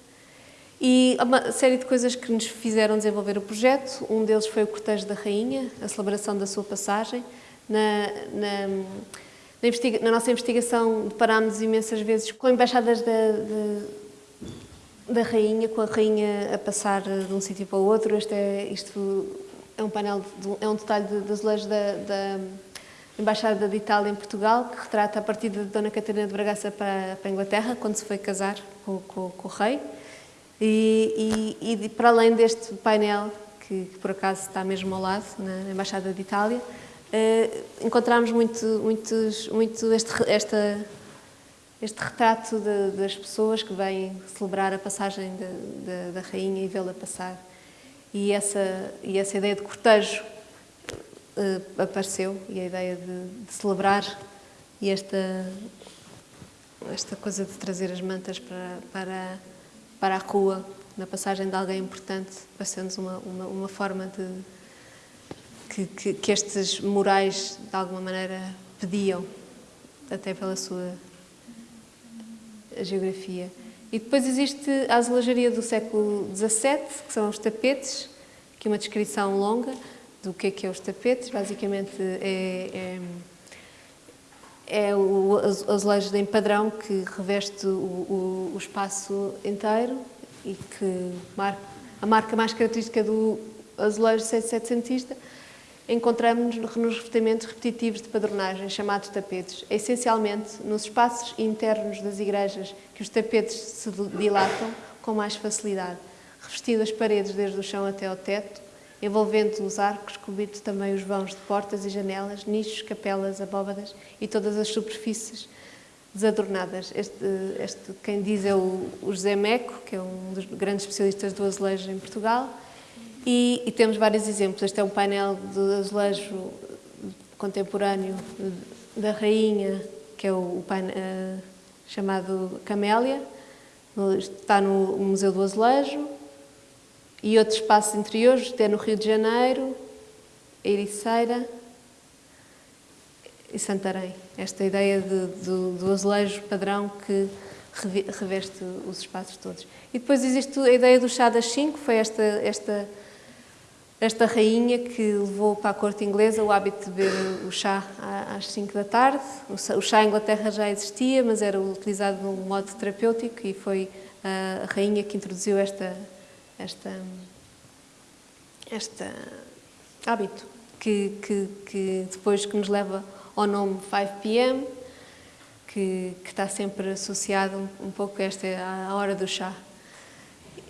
E uma série de coisas que nos fizeram desenvolver o projeto. Um deles foi o cortejo da rainha, a celebração da sua passagem. Na, na, na, na nossa investigação deparámos imensas vezes com embaixadas da, de, da rainha, com a rainha a passar de um sítio para o outro. Este é, isto é um painel, de, é um detalhe de, de da, da Embaixada de Itália em Portugal, que retrata a partida de Dona Catarina de Bragaça para, para a Inglaterra, quando se foi casar com, com, com o rei. E, e, e, para além deste painel, que, que, por acaso está mesmo ao lado, na Embaixada de Itália, eh, encontramos muito, muitos, muito este, esta, este retrato de, das pessoas que vêm celebrar a passagem de, de, da rainha e vê-la passar. E essa, e essa ideia de cortejo uh, apareceu, e a ideia de, celebrar, e esta, esta coisa de trazer as mantas para, para, para a rua, na passagem de alguém importante, parecendo-nos uma, uma, uma, forma de que, que, que estes morais, de alguma maneira, pediam, até pela sua a geografia. E depois existe a azulejaria do século XVII, que são os tapetes, aqui uma descrição longa do que é que é os tapetes. Basicamente é, é, é o azulejo em padrão que reveste o, o, o espaço inteiro e que marca, a marca mais característica do azulejo setecentista encontramos-nos nos revestimentos repetitivos de padronagem, chamados tapetes. É essencialmente nos espaços internos das igrejas que os tapetes se dilatam com mais facilidade, revestindo as paredes desde o chão até ao teto, envolvendo os arcos, cobrindo também os vãos de portas e janelas, nichos, capelas, abóbadas e todas as superfícies desadornadas. Este, este quem diz é o, o José Meco, que é um dos grandes especialistas do azulejo em Portugal, e, e, temos vários exemplos. Este é um painel de azulejo contemporâneo da rainha, que é o, painel, uh, chamado Camélia, está no Museu do Azulejo, e outros espaços interiores, até no Rio de Janeiro, Ericeira e Santarém. Esta ideia de, do, do azulejo padrão que reveste os espaços todos. E depois existe a ideia do chá das cinco, foi esta, esta esta rainha que levou para a corte inglesa o hábito de beber o chá às 5 da tarde. O chá em Inglaterra já existia, mas era utilizado de um modo terapêutico e foi a rainha que introduziu esta, esta, este hábito, que, que, que depois que nos leva ao nome 5 p.m., que, que, está sempre associado um, pouco a esta a hora do chá.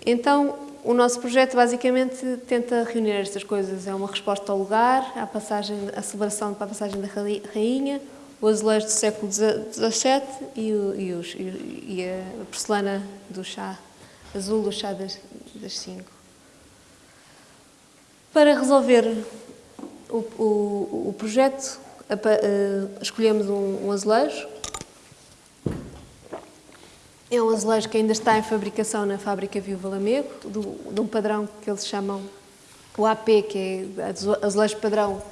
Então, o nosso projeto basicamente tenta reunir estas coisas. É uma resposta ao lugar, à, passagem, à celebração para a passagem da rainha, o azulejo do século XVII e, o, e, os, e, a porcelana do chá azul do chá das, das cinco. Para resolver o, o, o projeto, escolhemos um, um azulejo é um azulejo que ainda está em fabricação na fábrica Viúva Lamego, de um padrão que eles chamam o AP, que é azulejo padrão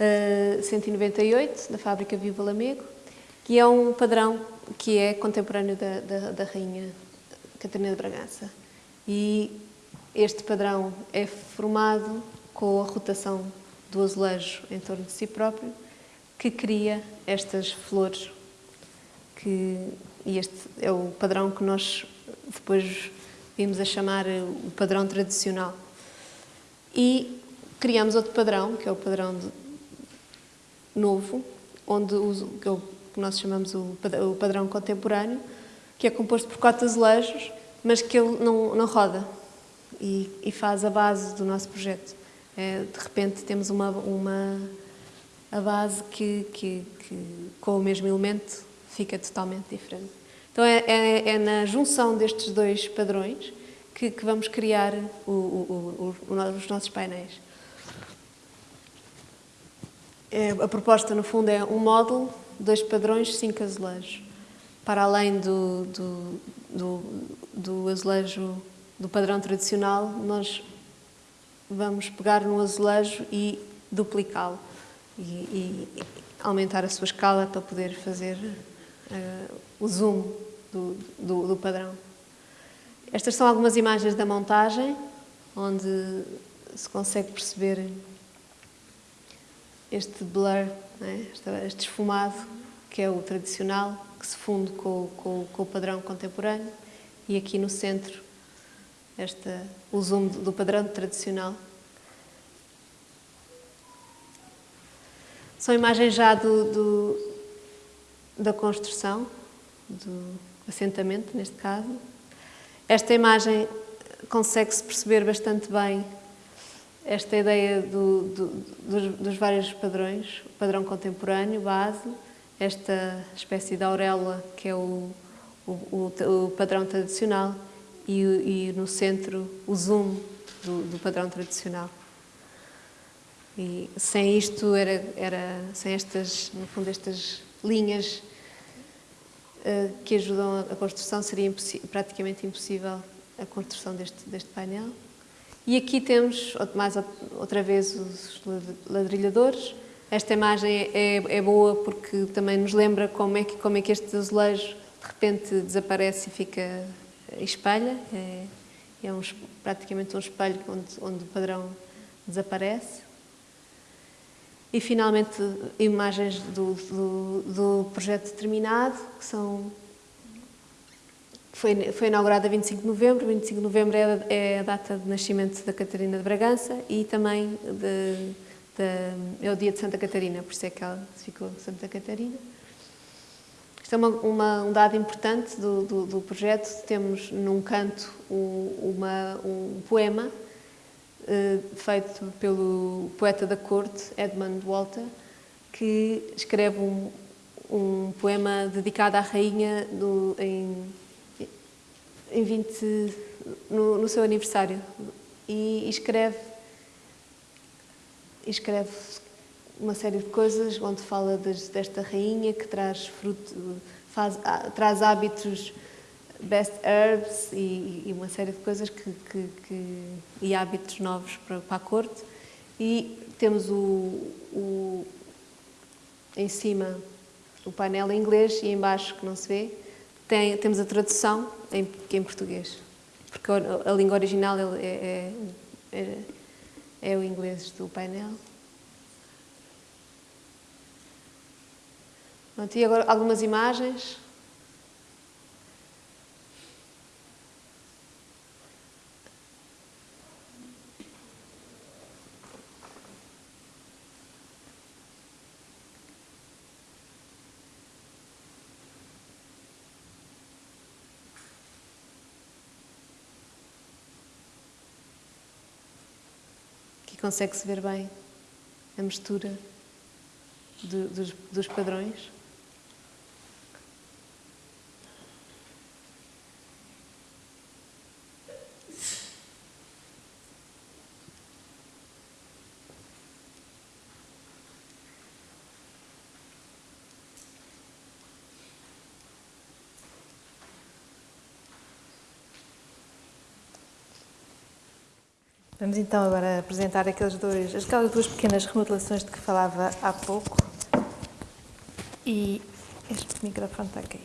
uh, 198, da fábrica Viúva Lamego, que é um padrão que é contemporâneo da, da, da Rainha Catarina de Bragança. E este padrão é formado com a rotação do azulejo em torno de si próprio, que cria estas flores que e este é o padrão que nós depois vimos a chamar o padrão tradicional. E criamos outro padrão, que é o padrão novo, onde o, que, é o, que nós chamamos o, o padrão contemporâneo, que é composto por quatro azulejos, mas que ele não, não roda e, e faz a base do nosso projeto. É, de repente temos uma, uma a base que, que, que com o mesmo elemento fica totalmente diferente. Então é, é, é na junção destes dois padrões que, que vamos criar o, o, o, os nossos painéis. É, a proposta, no fundo, é um módulo, dois padrões, cinco azulejos. Para além do, do, do, do azulejo do padrão tradicional, nós vamos pegar no azulejo e duplicá-lo e, e, aumentar a sua escala para poder fazer uh, o zoom do, do, do, padrão. Estas são algumas imagens da montagem, onde se consegue perceber este blur, né? este esfumado, que é o tradicional, que se funde com, com, com o padrão contemporâneo, e aqui no centro esta, o zoom do padrão tradicional. São imagens já do, do da construção, do assentamento, neste caso. Esta imagem consegue-se perceber bastante bem esta ideia do, do, dos, dos, vários padrões, o padrão contemporâneo, base, esta espécie de auréola que é o, o, o padrão tradicional e, e, no centro o zoom do, do, padrão tradicional. E sem isto, era, era, sem estas, no fundo, estas linhas uh, que ajudam a construção, seria praticamente impossível a construção deste, deste painel. E aqui temos, mais outra vez, os ladrilhadores. Esta imagem é, é, boa porque também nos lembra como é que, como é que este azulejo de repente desaparece e fica espelha. É, é um, praticamente um espelho onde, onde o padrão desaparece. E, finalmente, imagens do, do, do projeto terminado, que são foi, foi inaugurada a 25 de novembro, 25 de novembro é, é, a data de nascimento da Catarina de Bragança e também de, de, é o dia de Santa Catarina, por isso é que ela ficou Santa Catarina. Isto é uma, uma, um dado importante do, do, do, projeto, temos num canto um, uma, um poema feito pelo poeta da corte, Edmund Walter, que escreve um, um poema dedicado à rainha do, em em 20, no, no seu aniversário. E, escreve, escreve uma série de coisas onde fala desta rainha que traz fruto, faz, traz hábitos best herbs e, e, uma série de coisas que, que, que e hábitos novos para, para, a corte e temos o, o em cima o painel em inglês e embaixo que não se vê tem, temos a tradução em, em português, porque a, a língua original é, é, é, é o inglês do painel. Pronto, e agora algumas imagens. Consegue-se ver bem a mistura dos, dos padrões. Vamos então agora apresentar aqueles dois, aquelas duas pequenas remodelações de que falava há pouco. E este microfone está aqui.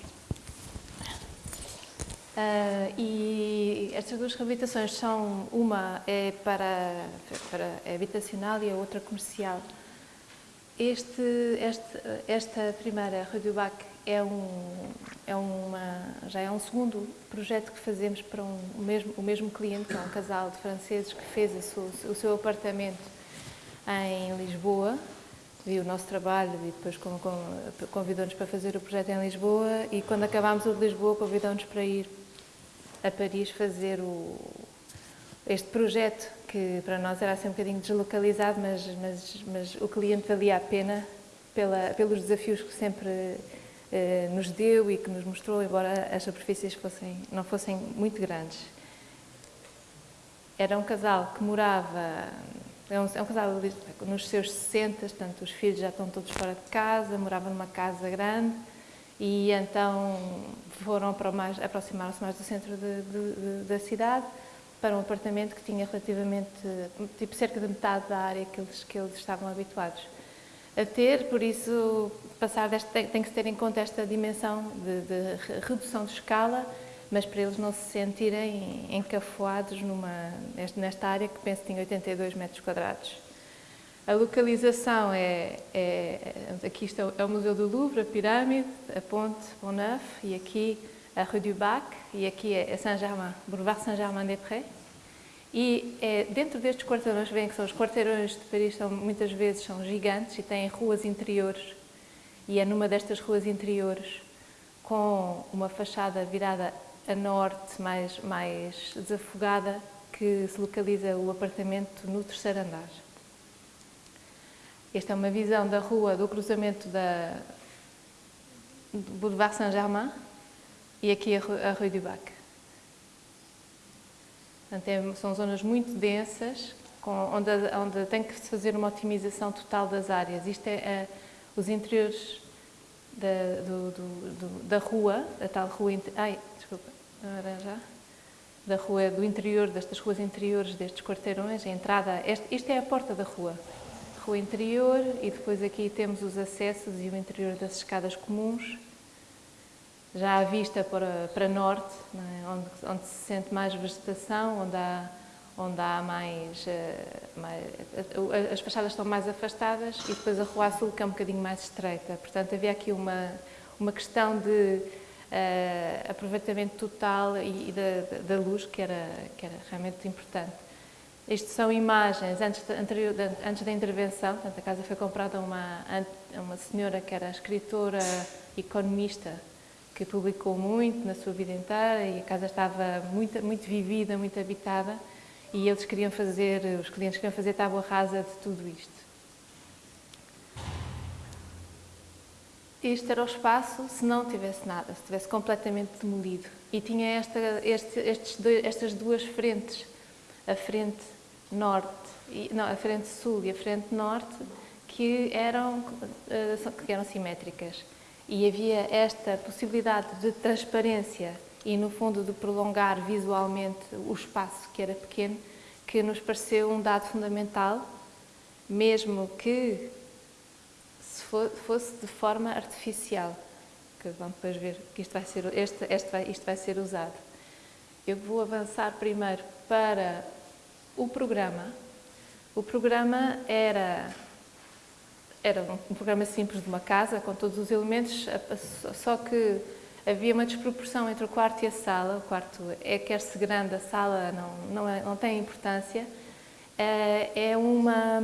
Uh, e estas duas reabilitações são, uma é para, para é habitacional e a outra comercial. Este, este, esta primeira Radio Bac é um, é uma, já é um segundo projeto que fazemos para um, o, mesmo, o mesmo cliente, que é um casal de franceses que fez o seu apartamento em Lisboa, viu o nosso trabalho e depois convidou-nos para fazer o projeto em Lisboa e quando acabámos o de Lisboa convidou-nos para ir a Paris fazer o, este projeto que para nós era assim um bocadinho deslocalizado, mas, mas, mas o cliente valia a pena pela, pelos desafios que sempre eh, nos deu e que nos mostrou, embora as superfícies fossem, não fossem muito grandes. Era um casal que morava, é um, é um casal nos seus 60, portanto os filhos já estão todos fora de casa, moravam numa casa grande e então foram para mais, aproximaram-se mais do centro de, de, de, da cidade para um apartamento que tinha relativamente, tipo cerca de metade da área que eles, que eles estavam habituados a ter, por isso passar deste, tem que se ter em conta esta dimensão de, de, redução de escala, mas para eles não se sentirem encafuados numa, nesta área que penso que tinha 82 metros quadrados. A localização é, é aqui está é o Museu do Louvre, a Pirâmide, a Ponte Bonneuf e aqui a Rue du Bac e aqui é Saint-Germain, Boulevard Saint-Germain-des-Prés. E é, dentro destes quarteirões, veem que são os quarteirões de Paris, são, muitas vezes são gigantes e têm ruas interiores. E é numa destas ruas interiores, com uma fachada virada a norte, mais, mais desafogada, que se localiza o apartamento no terceiro andar. Esta é uma visão da rua, do cruzamento da do Boulevard Saint-Germain e aqui a Rue du Bac. Portanto, é, são zonas muito densas, onde, onde tem que se fazer uma otimização total das áreas. Isto é, é os interiores da, do, do, do, da rua, a tal rua... Ai, desculpa, agora já. Da rua do interior, destas ruas interiores destes quarteirões, a entrada, este, isto é a porta da rua, rua interior e depois aqui temos os acessos e o interior das escadas comuns, já à vista para, para norte, é? onde, onde, se sente mais vegetação, onde há, onde há mais, eh, mais, as fachadas estão mais afastadas e depois a rua sul que é um bocadinho mais estreita, portanto havia aqui uma, uma questão de uh, aproveitamento total e, e da, da, luz que era, que era realmente importante. Isto são imagens antes, de, anterior, de, antes da intervenção, portanto, a casa foi comprada a uma, uma senhora que era escritora, economista, que publicou muito na sua vida inteira e a casa estava muito, muito vivida, muito habitada e eles queriam fazer, os clientes queriam fazer tábua rasa de tudo isto. Este era o espaço se não tivesse nada, se tivesse completamente demolido. E tinha esta, este, estes estas duas frentes, a frente norte, não, a frente sul e a frente norte, que eram, eh, que eram simétricas. E havia esta possibilidade de transparência e, no fundo, de prolongar visualmente o espaço, que era pequeno, que nos pareceu um dado fundamental, mesmo que fosse de forma artificial, que vamos depois ver que isto vai ser, este, este vai, isto vai ser usado. Eu vou avançar primeiro para o programa. O programa era, era um programa simples de uma casa, com todos os elementos, só que havia uma desproporção entre o quarto e a sala. O quarto é quer-se grande, a sala não, não, é, não tem importância. É, é uma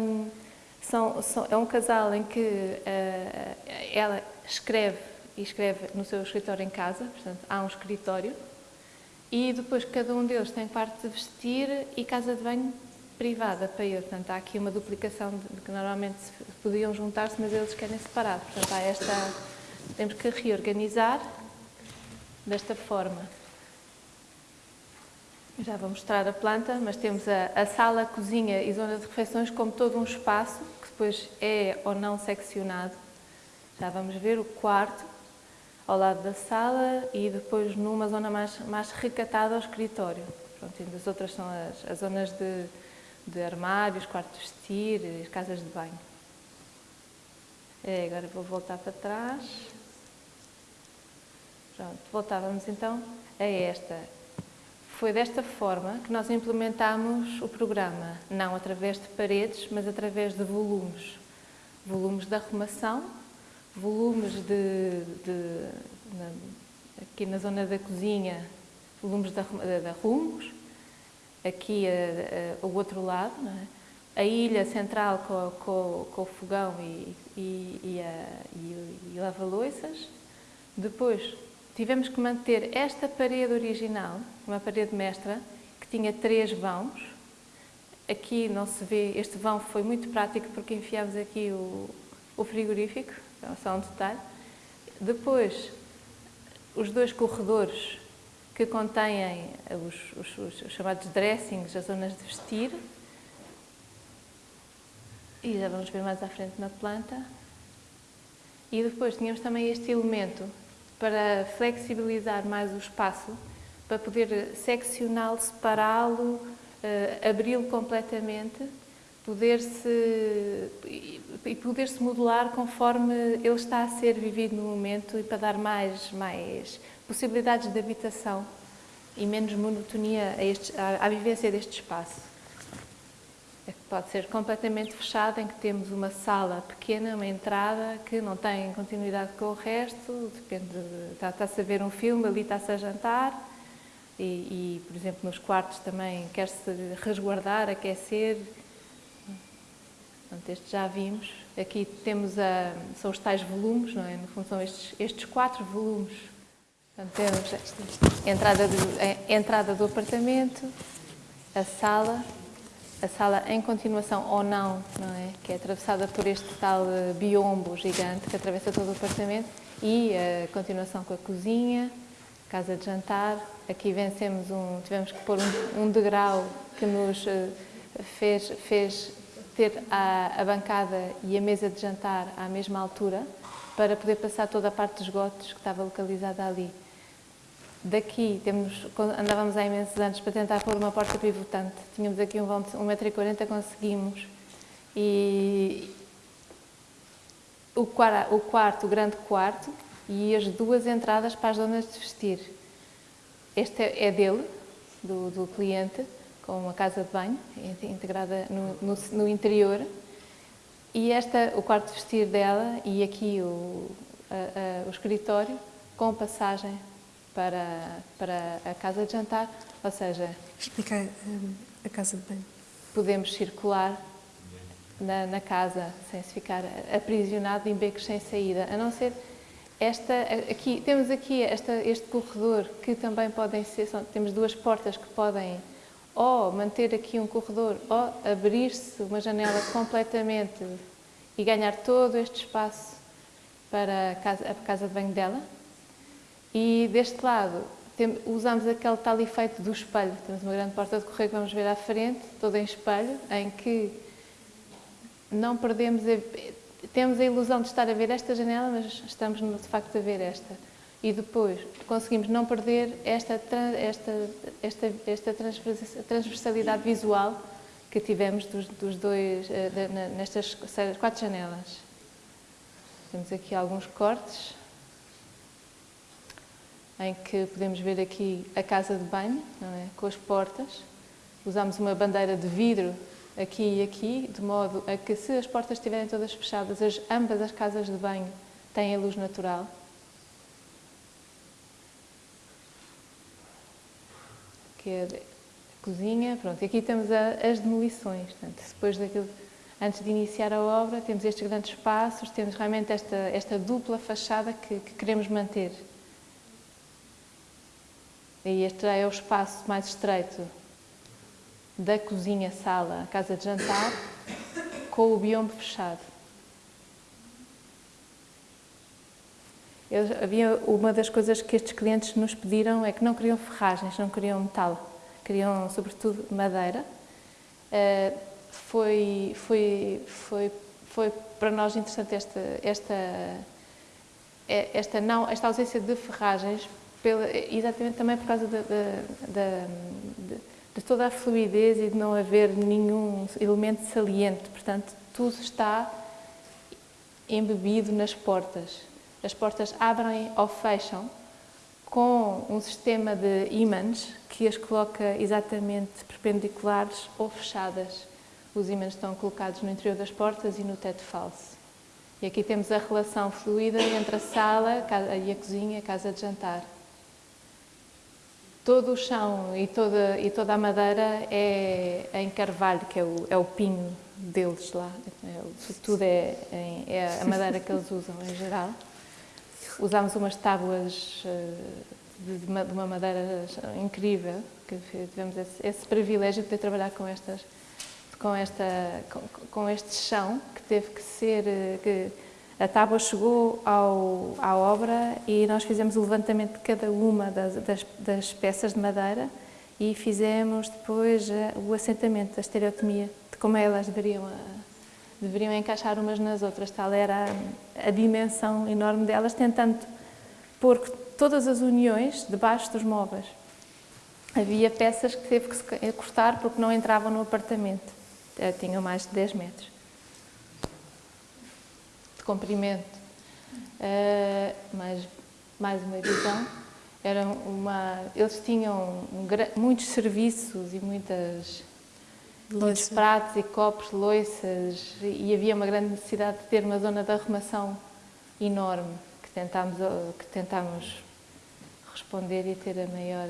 são, são, é um casal em que uh, ela escreve e escreve no seu escritório em casa, portanto, há um escritório, e depois cada um deles tem quarto de vestir e casa de banho privada para ele. Portanto, há aqui uma duplicação de, que normalmente podiam juntar-se, mas eles querem separar. Portanto, há esta, temos que reorganizar desta forma. Já vou mostrar a planta, mas temos a, a sala, a cozinha e zona de refeições como todo um espaço que depois é ou não seccionado. Já vamos ver o quarto ao lado da sala e depois numa zona mais, mais recatada ao escritório. Pronto, e as outras são as, as zonas de, de armários, quartos de vestir, as casas de banho. É, agora vou voltar para trás. Pronto, voltávamos então a esta foi desta forma que nós implementámos o programa, não através de paredes, mas através de volumes. Volumes de arrumação, volumes de, de na, aqui na zona da cozinha, volumes de, de arrumos, aqui a, a, o outro lado, é? a ilha central com, com, com o fogão e, e, e, e, lava-loiças, depois tivemos que manter esta parede original, uma parede mestra, que tinha três vãos. Aqui não se vê, este vão foi muito prático porque enfiámos aqui o, o frigorífico, só um detalhe. Depois, os dois corredores que contêm os, os, os, chamados dressings, as zonas de vestir. E já vamos ver mais à frente na planta. E depois tínhamos também este elemento para flexibilizar mais o espaço, para poder seccioná-lo, separá-lo, uh, abri-lo completamente, poder-se e poder-se modular conforme ele está a ser vivido no momento e para dar mais, mais possibilidades de habitação e menos monotonia a este, à, à vivência deste espaço. É que pode ser completamente fechada, em que temos uma sala pequena, uma entrada, que não tem continuidade com o resto, depende, de, está, está-se a ver um filme, ali está-se a jantar, e, e, por exemplo, nos quartos também quer-se resguardar, aquecer. Portanto, este já vimos. Aqui temos a, são os tais volumes, não é? No fundo são estes, estes quatro volumes. Portanto, temos a entrada, do, a entrada do apartamento, a sala, a sala em continuação ou não, não é? Que é atravessada por este tal eh, biombo gigante que atravessa todo o apartamento e a continuação com a cozinha, casa de jantar. Aqui vencemos um, tivemos que pôr um, um degrau que nos eh, fez, fez ter a, a, bancada e a mesa de jantar à mesma altura para poder passar toda a parte dos esgotos que estava localizada ali. Daqui temos, andávamos há imensos anos para tentar pôr uma porta pivotante. Tínhamos aqui um vão de 1,40m, conseguimos. E o quarto, o quarto, o grande quarto, e as duas entradas para as zonas de vestir. Este é, é dele, do, do, cliente, com uma casa de banho integrada no, no, no, interior. E esta, o quarto de vestir dela e aqui o, a, a, o escritório com passagem para, para a casa de jantar, ou seja... Explica um, a casa de banho. Podemos circular na, na, casa sem se ficar aprisionado em becos sem saída, a não ser esta, aqui, temos aqui esta, este corredor que também podem ser, são, temos duas portas que podem ou manter aqui um corredor ou abrir-se uma janela completamente e ganhar todo este espaço para a casa, a casa de banho dela. E deste lado usamos aquele tal efeito do espelho. Temos uma grande porta de correio que vamos ver à frente, toda em espelho, em que não perdemos, a, temos a ilusão de estar a ver esta janela, mas estamos de facto a ver esta. E depois conseguimos não perder esta, esta, esta, esta transversalidade visual que tivemos dos, dos dois, eh, nestas quatro janelas. Temos aqui alguns cortes em que podemos ver aqui a casa de banho, é? com as portas. Usamos uma bandeira de vidro aqui e aqui, de modo a que se as portas estiverem todas fechadas, as, ambas as casas de banho têm a luz natural. Que é a cozinha, pronto, e aqui temos a, as demolições, portanto, depois daquilo, antes de iniciar a obra, temos estes grandes espaços, temos realmente esta, esta dupla fachada que, que queremos manter. E este é o espaço mais estreito da cozinha-sala, casa de jantar, com o biombo fechado. Eu, havia uma das coisas que estes clientes nos pediram é que não queriam ferragens, não queriam metal, queriam sobretudo madeira. Uh, foi, foi, foi, foi para nós interessante esta, esta, esta, não, esta ausência de ferragens pela, exatamente também por causa de, de, toda a fluidez e de não haver nenhum elemento saliente. Portanto, tudo está embebido nas portas. As portas abrem ou fecham com um sistema de ímãs que as coloca exatamente perpendiculares ou fechadas. Os ímãs estão colocados no interior das portas e no teto falso. E aqui temos a relação fluida entre a sala e a cozinha, a casa de jantar todo o chão e toda, e toda a madeira é em carvalho, que é o, é o pinho deles lá. É, tudo é, é a madeira que eles usam em geral. Usámos umas tábuas eh, de uma madeira incrível, que tivemos esse, esse privilégio de poder trabalhar com estas com, esta, com, com, este chão que teve que ser, eh, que a tábua chegou ao, à obra e nós fizemos o levantamento de cada uma das, das, das peças de madeira e fizemos depois eh, o assentamento, a estereotomia, de como elas deveriam, eh, deveriam encaixar umas nas outras. Tal era a, a dimensão enorme delas, tentando pôr todas as uniões debaixo dos móveis. Havia peças que teve que cortar porque não entravam no apartamento, eh, tinham mais de 10 metros de comprimento, uh, mais, mais uma visão. Era uma, eles tinham muitos serviços e muitas, muitos pratos e copos, loiças, e havia uma grande necessidade de ter uma zona de arrumação enorme, que tentámos, que tentámos responder e ter a maior...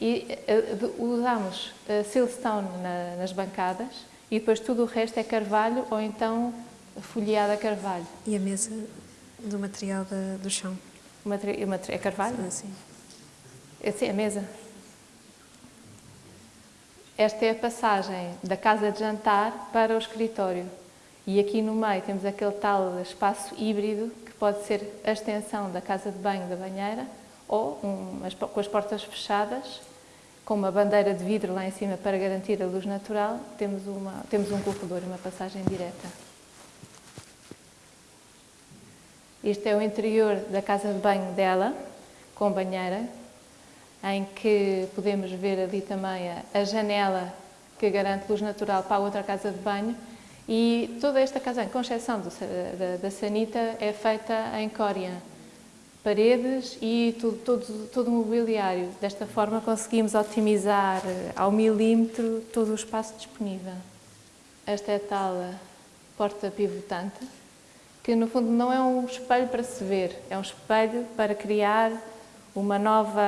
E uh, usamos uh, siltstone na, nas bancadas e depois tudo o resto é carvalho ou então folheado a carvalho. E a mesa do material da, do chão? O materi é carvalho? Ah, sim. É, sim, a mesa. Esta é a passagem da casa de jantar para o escritório. E aqui no meio temos aquele tal espaço híbrido que pode ser a extensão da casa de banho da banheira ou um, com as portas fechadas, com uma bandeira de vidro lá em cima para garantir a luz natural, temos, uma, temos um corredor uma passagem direta. Este é o interior da casa de banho dela, com banheira, em que podemos ver ali também a, janela que garante luz natural para a outra casa de banho e toda esta casa, com exceção do, da, da sanita, é feita em cória paredes e tudo, todo, todo o mobiliário. Desta forma conseguimos otimizar ao milímetro todo o espaço disponível. Esta é a tal eh, porta pivotante, que no fundo não é um espelho para se ver, é um espelho para criar uma nova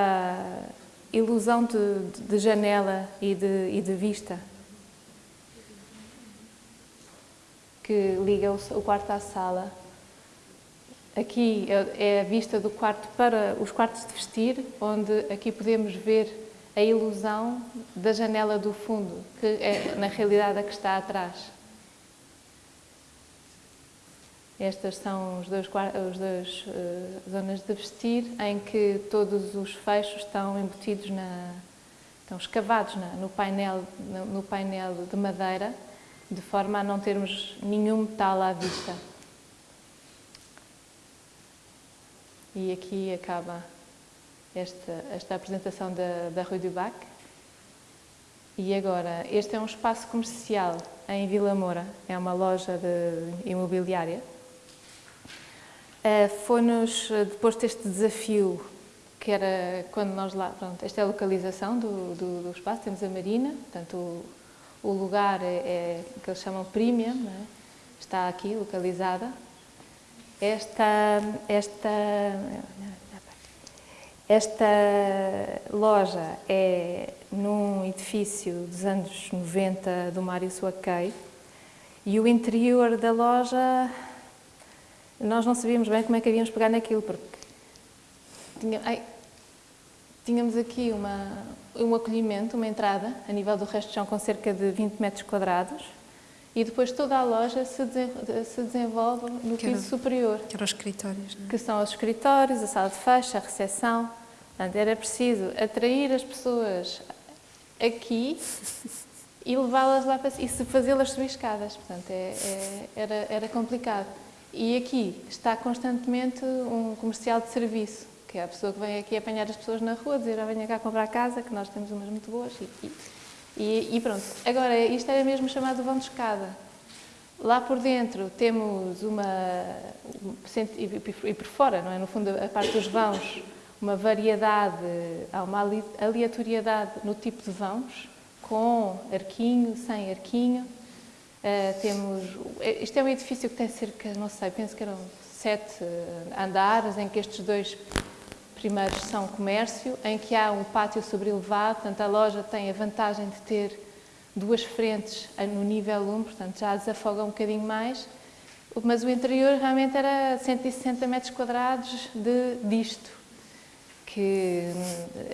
ilusão de, de janela e de, e de vista. Que liga o, o quarto à sala Aqui é a vista do quarto para os quartos de vestir, onde aqui podemos ver a ilusão da janela do fundo, que é na realidade a que está atrás. Estas são os dois uh, zonas de vestir, em que todos os fechos estão embutidos, na, estão escavados na, no, painel, no, no painel de madeira, de forma a não termos nenhum metal à vista. E aqui acaba esta, esta apresentação da, da Rue du Bac. E agora, este é um espaço comercial em Vila Moura, é uma loja de imobiliária. Uh, Foi-nos, depois deste desafio, que era quando nós lá, pronto, esta é a localização do, do, do espaço, temos a marina, portanto o, o lugar é, é, que eles chamam premium, é? está aqui localizada, esta, esta, esta loja é num edifício dos anos 90 do Mário Suaquei e o interior da loja nós não sabíamos bem como é que havíamos pegar naquilo porque tinha, ai, tínhamos aqui uma, um acolhimento, uma entrada a nível do resto do chão com cerca de 20 metros quadrados e depois toda a loja se, se desenvolve no que piso era, superior. Que eram os escritórios, não é? Que são os escritórios, a sala de fecho, a recepção. Portanto, era preciso atrair as pessoas aqui e levá-las lá para e fazê-las subir escadas. Portanto, é, é, era, era complicado. E aqui está constantemente um comercial de serviço, que é a pessoa que vem aqui apanhar as pessoas na rua, dizer, ah, venha cá comprar casa, que nós temos umas muito boas. E, e e, pronto, agora isto era mesmo chamado vão de escada. Lá por dentro temos uma, e por fora, não é? no fundo a parte dos vãos, uma variedade, há uma aleatoriedade no tipo de vãos, com arquinho, sem arquinho. Uh, temos, isto é um edifício que tem cerca, não sei, penso que eram sete andares, em que estes dois primeiros são comércio, em que há um pátio sobrelevado, portanto a loja tem a vantagem de ter duas frentes no nível 1, portanto já desafoga um bocadinho mais, mas o interior realmente era 160 metros quadrados de, disto, que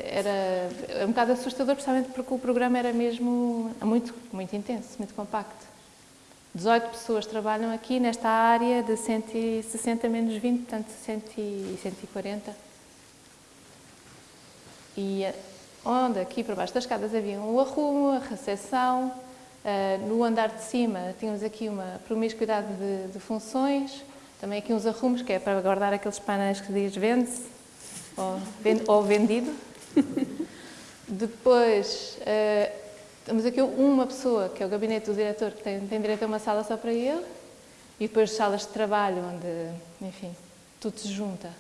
era um bocado assustador, precisamente porque o programa era mesmo muito, muito intenso, muito compacto. 18 pessoas trabalham aqui nesta área de 160 menos 20, portanto 140. E onde aqui por baixo das escadas havia um arrumo, a recepção, uh, no andar de cima tínhamos aqui uma promiscuidade de, de, funções, também aqui uns arrumos, que é para guardar aqueles painéis que diz vende-se ou, vend, ou, vendido. Depois, uh, temos aqui uma pessoa, que é o gabinete do diretor, que tem, tem direito a uma sala só para ele, e depois salas de trabalho, onde, enfim, tudo se junta.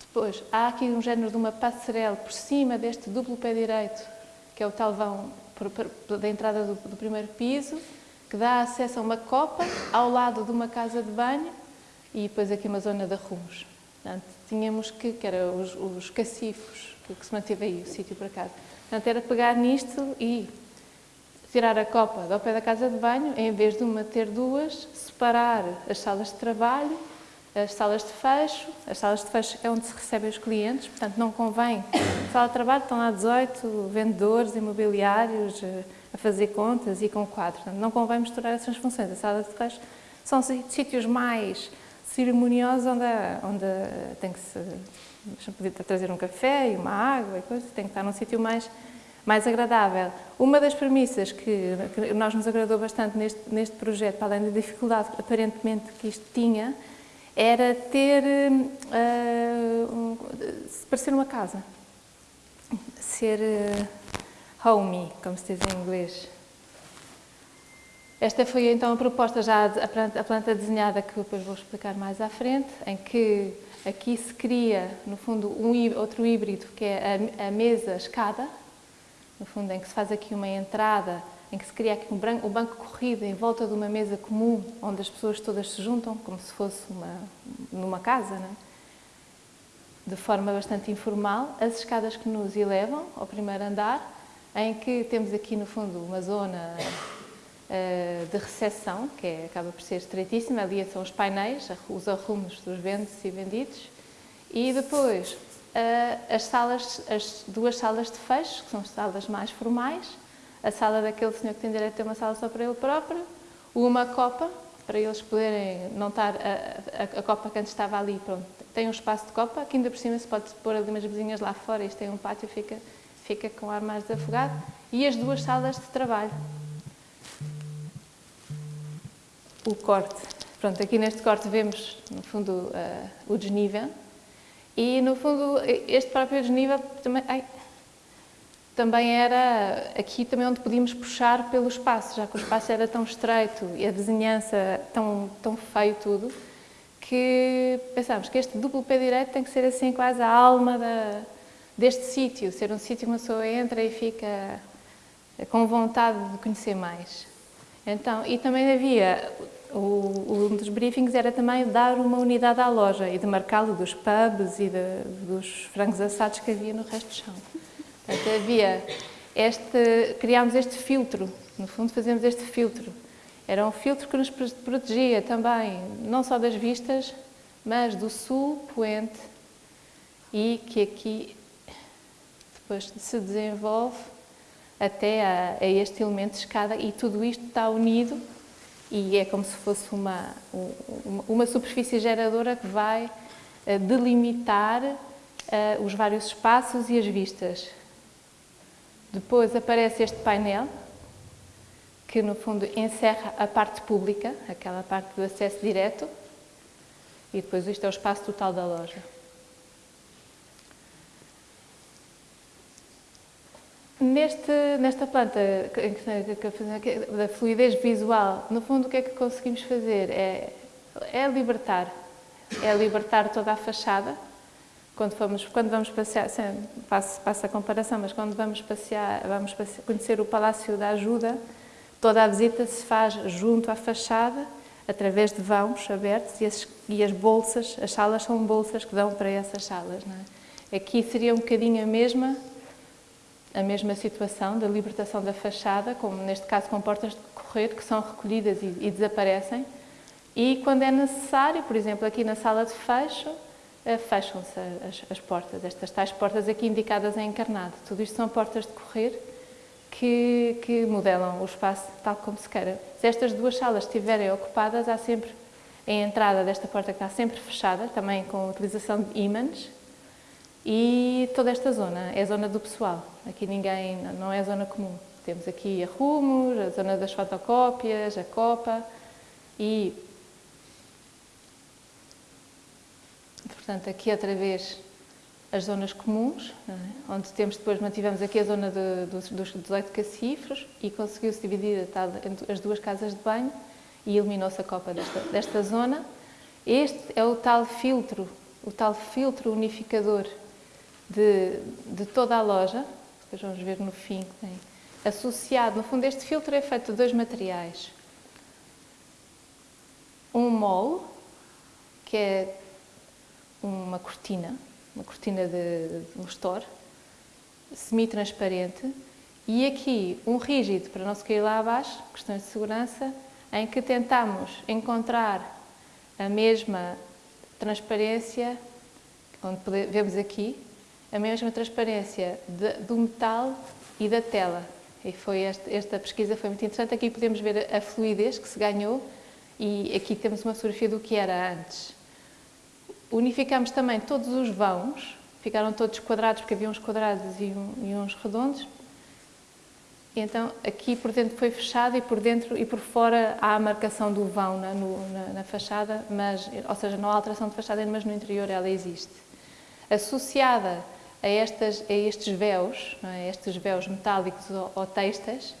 Depois, há aqui um género de uma passarela por cima deste duplo pé direito, que é o tal vão da entrada do, do primeiro piso, que dá acesso a uma copa ao lado de uma casa de banho e depois aqui uma zona de arrumos. Portanto, tínhamos que, que era os, os cacifos, que, que se manteve aí, o sítio para casa. Portanto, era pegar nisto e tirar a copa do pé da casa de banho, em vez de uma ter duas, separar as salas de trabalho, as salas de fecho. As salas de fecho é onde se recebem os clientes, portanto não convém. Sala de trabalho estão lá 18 vendedores imobiliários eh, a fazer contas e com quatro. Portanto, não convém misturar essas funções. A sala de fecho são sítios mais cerimoniosos onde, onde tem que se poder trazer um café e uma água e coisas, tem que estar num sítio mais mais agradável. Uma das premissas que, que nós nos agradou bastante neste, neste projeto, para além da dificuldade aparentemente que isto tinha, era ter, uh, um, parecer uma casa, ser uh, homey, como se diz em inglês. Esta foi então a proposta já, a planta, a planta desenhada que depois vou explicar mais à frente, em que aqui se cria, no fundo, um, outro híbrido, que é a, a mesa-escada, no fundo, em que se faz aqui uma entrada, em que se cria aqui um banco, um banco corrido em volta de uma mesa comum, onde as pessoas todas se juntam, como se fosse uma, numa casa, é? de forma bastante informal, as escadas que nos elevam ao primeiro andar, em que temos aqui no fundo uma zona de recepção, que é, acaba por ser estreitíssima, ali são os painéis, os arrumos dos vendes e vendidos, e depois as salas, as duas salas de fecho, que são as salas mais formais, a sala daquele senhor que tem direito a ter uma sala só para ele próprio, uma copa, para eles poderem não estar, a, a, a, copa que antes estava ali, pronto, tem um espaço de copa, que ainda por cima se pode pôr ali umas vizinhas lá fora, isto tem um pátio, fica, fica com ar mais desafogado, e as duas salas de trabalho. O corte. Pronto, aqui neste corte vemos, no fundo, uh, o desnível, e, no fundo, este próprio desnível também, ai, também era aqui também onde podíamos puxar pelo espaço, já que o espaço era tão estreito e a vizinhança tão, tão feio tudo, que pensámos que este duplo pé direito tem que ser assim quase a alma da, deste sítio, ser um sítio que uma pessoa entra e fica com vontade de conhecer mais. Então, e também havia o, um dos briefings era também dar uma unidade à loja e demarcá-lo dos pubs e de, dos frangos assados que havia no resto do chão. Portanto, havia este, criámos este filtro, no fundo fazemos este filtro. Era um filtro que nos protegia também, não só das vistas, mas do sul poente e que aqui depois se desenvolve até a, a este elemento de escada e tudo isto está unido e é como se fosse uma, uma superfície geradora que vai eh, delimitar uh, os vários espaços e as vistas. Depois aparece este painel, que no fundo encerra a parte pública, aquela parte do acesso direto, e depois isto é o espaço total da loja. Neste, nesta planta da fluidez visual, no fundo o que é que conseguimos fazer? É, é libertar, é libertar toda a fachada. Quando, fomos, quando vamos passear, passo, passo a comparação, mas quando vamos passear, vamos passear, conhecer o Palácio da Ajuda, toda a visita se faz junto à fachada, através de vãos abertos e as, e as bolsas, as salas são bolsas que dão para essas salas. É? Aqui seria um bocadinho a mesma, a mesma situação da libertação da fachada, como neste caso com portas de correr, que são recolhidas e, e desaparecem. E quando é necessário, por exemplo, aqui na sala de fecho, eh, fecham-se as, as, portas, estas tais portas aqui indicadas em encarnado. Tudo isto são portas de correr que, que modelam o espaço tal como se queira. Se estas duas salas estiverem ocupadas, há sempre a entrada desta porta que está sempre fechada, também com a utilização de ímãs, e toda esta zona é zona do pessoal. Aqui ninguém, não é zona comum. Temos aqui arrumos, a zona das fotocópias, a copa e... Portanto, aqui outra vez as zonas comuns, é? onde temos depois, mantivemos aqui a zona de, dos, dos 18 cacifros e conseguiu-se dividir as duas casas de banho e eliminou-se a copa desta, desta zona. Este é o tal filtro, o tal filtro unificador de, de toda a loja, depois vamos ver no fim, tem, associado, no fundo este filtro é feito de dois materiais. Um mol, que é uma cortina, uma cortina de, de um store, semi-transparente, e aqui um rígido para não se cair lá abaixo, questões de segurança, em que tentamos encontrar a mesma transparência, onde vemos aqui, a mesma transparência de, do metal e da tela. E foi esta, esta pesquisa foi muito interessante. Aqui podemos ver a fluidez que se ganhou e aqui temos uma fotografia do que era antes. Unificamos também todos os vãos, ficaram todos quadrados, porque havia uns quadrados e, um, e uns redondos. E então, aqui por dentro foi fechado e por dentro e por fora há a marcação do vão na, no, na, na fachada, mas, ou seja, não há alteração de fachada, mas no interior ela existe. Associada a, estas, a estes véus, é? estes véus metálicos ou, ou textas,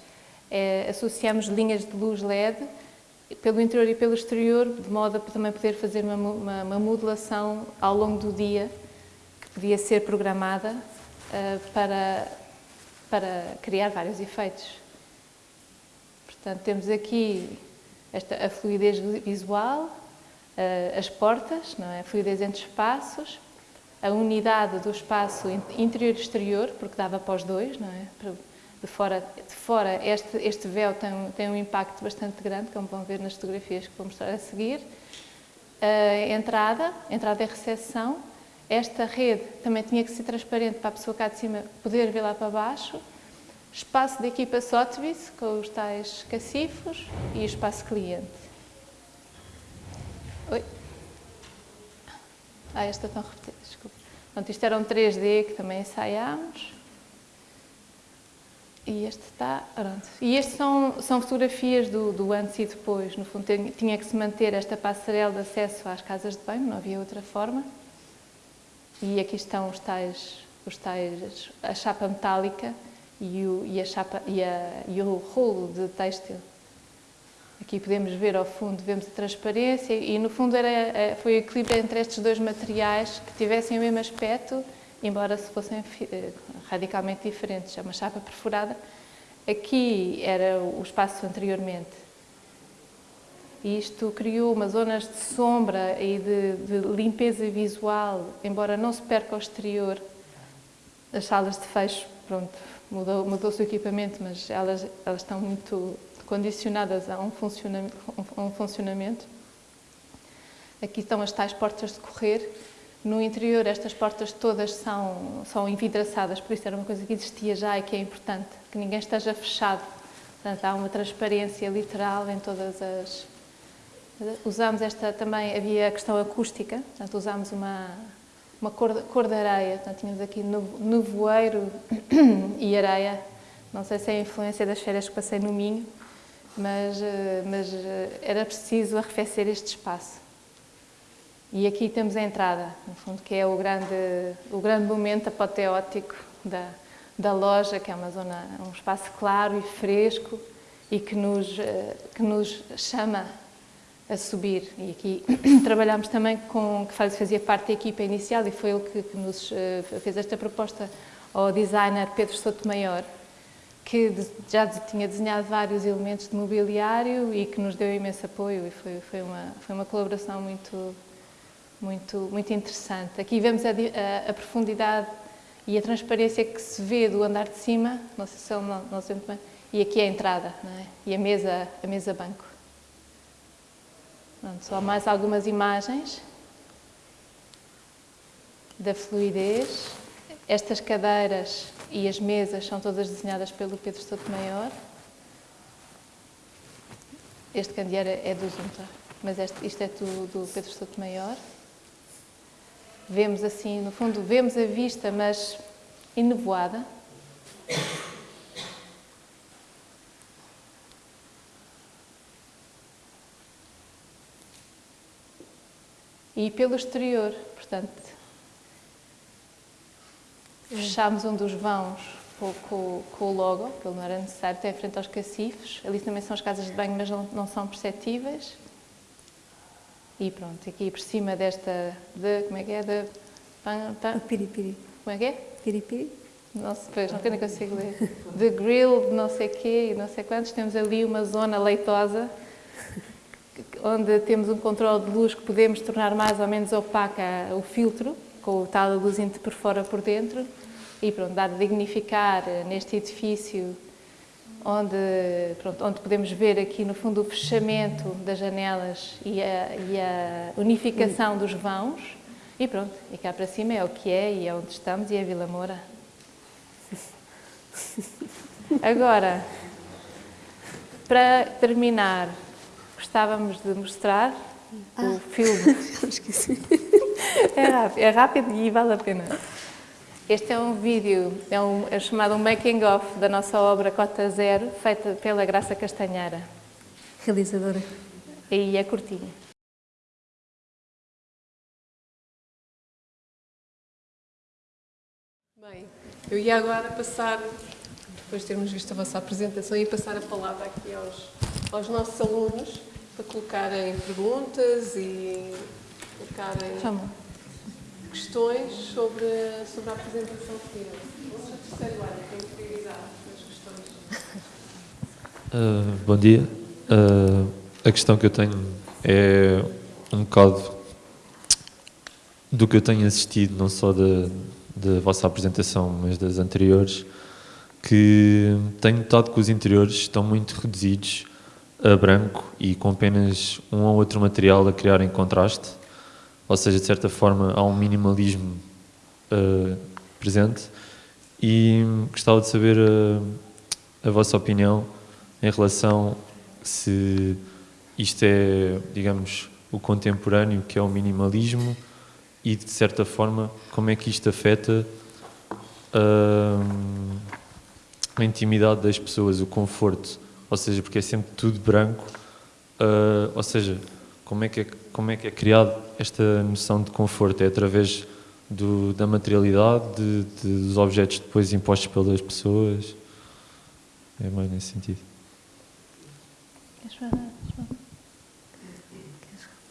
é, associamos linhas de luz LED pelo interior e pelo exterior, de modo a também poder fazer uma, uma, uma modulação ao longo do dia, que podia ser programada uh, para, para criar vários efeitos. Portanto, temos aqui esta, a fluidez visual, uh, as portas, não é? a fluidez entre espaços, a unidade do espaço interior e exterior, porque dava para os dois, não é? De fora, de fora este, este véu tem, tem um impacto bastante grande, como vão ver nas fotografias que vou mostrar a seguir. A entrada, entrada e recepção. Esta rede também tinha que ser transparente para a pessoa cá de cima poder ver lá para baixo. Espaço de equipa Sotheby's, com os tais cacifos, e espaço cliente. Oi? Ah, esta estão repetidas, desculpa. Pronto, isto era um 3D que também ensaiámos. E este está, pronto. E estas são, são fotografias do, do, antes e depois. No fundo, tinha que se manter esta passarela de acesso às casas de banho, não havia outra forma. E aqui estão os tais, os tais a chapa metálica e o, e a chapa, e, a, e o rolo de têxtil. Aqui podemos ver ao fundo, vemos a transparência e no fundo era, eh, foi o equilíbrio entre estes dois materiais que tivessem o mesmo aspecto embora se fossem eh, radicalmente diferentes. É uma chapa perfurada. Aqui era o espaço anteriormente. Isto criou umas zonas de sombra e de, de limpeza visual, embora não se perca ao exterior. As salas de fecho, pronto, mudou, mudou-se o equipamento, mas elas, elas estão muito condicionadas a um um funcionamento. Aqui estão as tais portas de correr, no interior estas portas todas são, são envidraçadas, por isso era uma coisa que existia já e que é importante, que ninguém esteja fechado. Portanto, há uma transparência literal em todas as... Usámos esta também, havia a questão acústica, portanto usámos uma, uma cor, cor de areia, portanto tínhamos aqui nevoeiro e areia, não sei se é a influência das férias que passei no Minho, mas, eh, mas eh, era preciso arrefecer este espaço. E aqui temos a entrada, no fundo, que é o grande, o grande momento apoteótico da, da loja, que é uma zona, um espaço claro e fresco e que nos, eh, que nos chama a subir. E aqui trabalhamos também com, que fazia parte da equipa inicial e foi ele que, que nos fez esta proposta ao designer Pedro Sotomayor, que já tinha desenhado vários elementos de mobiliário e que nos deu imenso apoio e foi, foi, uma, foi uma colaboração muito, muito, muito interessante. Aqui vemos a, a, a, profundidade e a transparência que se vê do andar de cima, não sei se é não, sei muito bem, e aqui a entrada, é? e a mesa, a mesa banco. Pronto, só mais algumas imagens da fluidez. Estas cadeiras e as mesas são todas desenhadas pelo Pedro Sotomayor. Este candeeiro é do Zunta, mas este, isto é do, do Pedro Sotomayor. Vemos assim, no fundo, vemos a vista, mas enevoada. E pelo exterior, portanto, fechámos um dos vãos com, com, com, o logo, que não era necessário, até frente aos cacifes. Ali também são as casas de banho, mas não, não são perceptíveis. E pronto, aqui por cima desta, de, como é que é, de... Pan, pan, piripiri. Como é que é? Piripiri. Não sei, pois, não, não consigo ler. De grill, de não sei quê e não sei quantos, temos ali uma zona leitosa, onde temos um controle de luz que podemos tornar mais ou menos opaca o filtro, com o tal luz por fora por dentro, e pronto, dar a dignificar neste edifício onde, pronto, onde podemos ver aqui no fundo o fechamento das janelas e a, e a unificação dos vãos. E pronto, e cá para cima é o que é e é onde estamos e é Vila Moura. Agora, para terminar, gostávamos de mostrar ah. o filme. é, rápido, é rápido e vale a pena. Este é um vídeo, é, um, é chamado um making of da nossa obra Cota Zero, feita pela Graça Castanheira. Realizadora. E é curtinho. Bem, eu ia agora passar, depois de termos visto a vossa apresentação, ia passar a palavra aqui aos, aos nossos alunos para colocarem perguntas e colocarem... Chama questões sobre, sobre a apresentação que. Vamos ao terceiro ano, tem prioridade nas questões. Uh, bom dia. Uh, a questão que eu tenho é um bocado do que eu tenho assistido, não só da, da vossa apresentação, mas das anteriores, que tenho notado que os interiores estão muito reduzidos a branco e com apenas um ou outro material a criar em contraste ou seja, de certa forma há um minimalismo uh, presente. E gostava de saber a, eh, a vossa opinião em relação se isto é, digamos, o contemporâneo, que é o minimalismo, e de certa forma como é que isto afeta uh, a intimidade das pessoas, o conforto, ou seja, porque é sempre tudo branco, uh, ou seja, como é que é, como é, que é criado esta noção de conforto? É através do, da materialidade, de, de, dos objetos depois impostos pelas pessoas? É mais nesse sentido.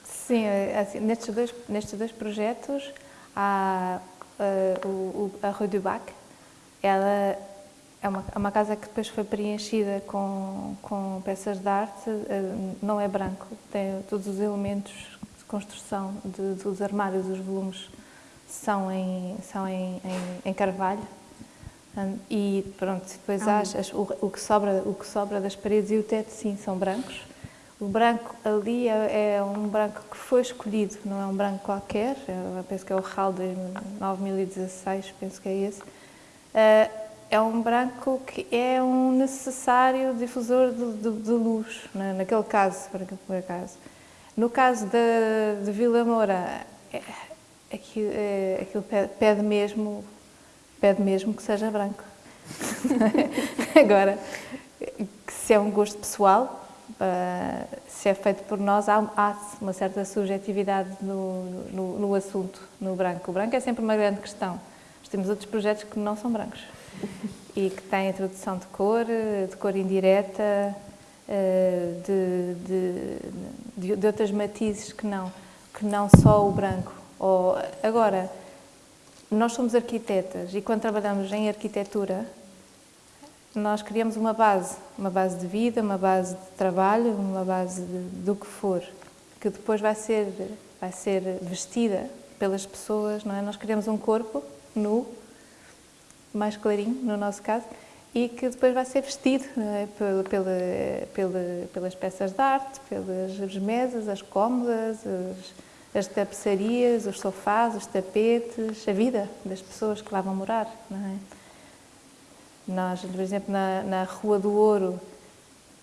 Sim, é assim, nestes, dois, nestes dois projetos, há, uh, o, a Rue du Bac, ela é uma, é uma, casa que depois foi preenchida com, com peças de arte, uh, não é branco, tem todos os elementos construção de, dos armários, os volumes são em, são em, em, em carvalho. Um, e pronto, depois ah, o, o, que sobra, o que sobra das paredes e o teto, sim, são brancos. O branco ali é, é um branco que foi escolhido, não é um branco qualquer, eu penso que é o RAL de 9016, penso que é esse. Uh, é um branco que é um necessário difusor de, de, de luz, né, naquele caso, por acaso. No caso de, de Vila Moura, é, aquilo, é, aquilo pede, mesmo, pede mesmo que seja branco. Agora, se é um gosto pessoal, uh, se é feito por nós, há, há uma certa subjetividade no, no, no, assunto, no branco. O branco é sempre uma grande questão. Nós temos outros projetos que não são brancos e que têm introdução de cor, de cor indireta, eh, de, de, de, outras matizes que não, que não só o branco. Ou, agora, nós somos arquitetas e quando trabalhamos em arquitetura, nós criamos uma base, uma base de vida, uma base de trabalho, uma base de, do que for, que depois vai ser, vai ser vestida pelas pessoas, não é? Nós criamos um corpo nu, mais clarinho, no nosso caso, e que depois vai ser vestido é? pela, pela, pela, pelas peças de arte, pelas mesas, as cômodas, as, as tapeçarias, os sofás, os tapetes, a vida das pessoas que lá vão morar. É? Nós, por exemplo, na, na Rua do Ouro,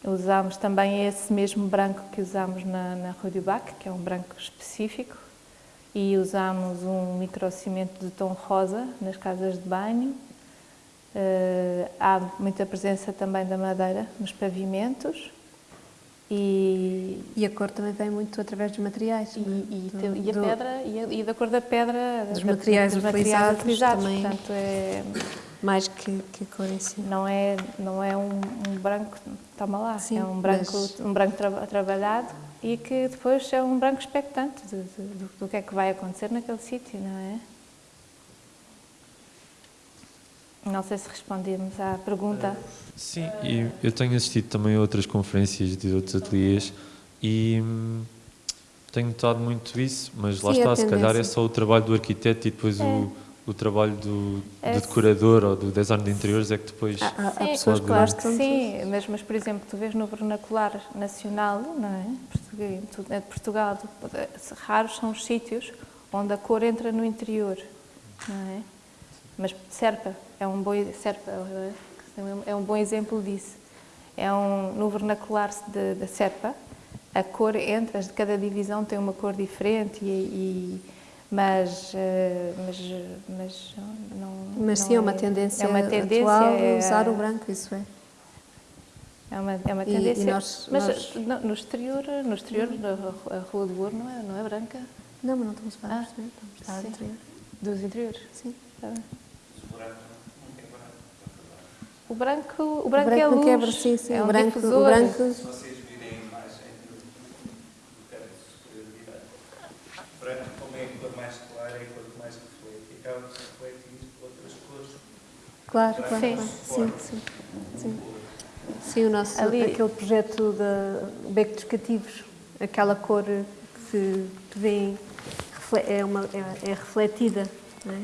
usámos também esse mesmo branco que usámos na, na Rua do Bac, que é um branco específico, e usámos um microcimento de tom rosa nas casas de banho, há muita presença também da madeira nos pavimentos e, e a cor também vem muito através dos materiais. E, e, do, e a do, pedra, e, a, e, da cor da pedra, dos da, materiais, dos materiais utilizados, também, portanto é... Mais que, que a cor em si. Não é, não é um, um branco, toma lá, Sim, é um branco, mas... um branco tra trabalhado e que depois é um branco expectante de, do, do que é que vai acontecer naquele sítio, não é? Não sei se respondemos à pergunta. Sim, e eu tenho assistido também a outras conferências de outros ateliês e tenho notado muito isso, mas lá Sim, a está, se calhar é só o trabalho do arquiteto e depois É. o, o trabalho do, É, do decorador ou do design de interiores é que depois... Há, há- há Sim, pessoas que pode- gostam. Sim, mas, mas por exemplo, tu vês no vernacular nacional, não é? É de Portugal, tu- raros são os sítios onde a cor entra no interior, não é? Mas Serpa é um bom, é um bom exemplo disso. É um, no vernacular da Serpa, a cor de cada divisão tem uma cor diferente, e, e- mas, eh, mas, mas não... Mas não sim, é uma tendência, é uma tendência atual é- usar o branco, isso é. É uma, é uma E- e tendência. nós- mas nós- no, no exterior, no exterior a, Rua do Ouro não é, não é branca? Não, mas não estamos a falar Ah, do exterior, estamos a falar do sim. interior. Dos interiores? Sim. Tá bem. O branco, o branco, o branco é luz, quebra, sim, sim. é o um branco, difusor. o branco Se vocês virem a imagem do, branco, como é a cor mais clara, é a cor que mais reflete. Acaba refletir outras cores. Claro, claro, Sim. claro. Sim, sim. Sim, sim o nosso, Ali- aquele projeto da Beco dos Cativos, aquela cor que se que vem, é, uma, é, é refletida, não é?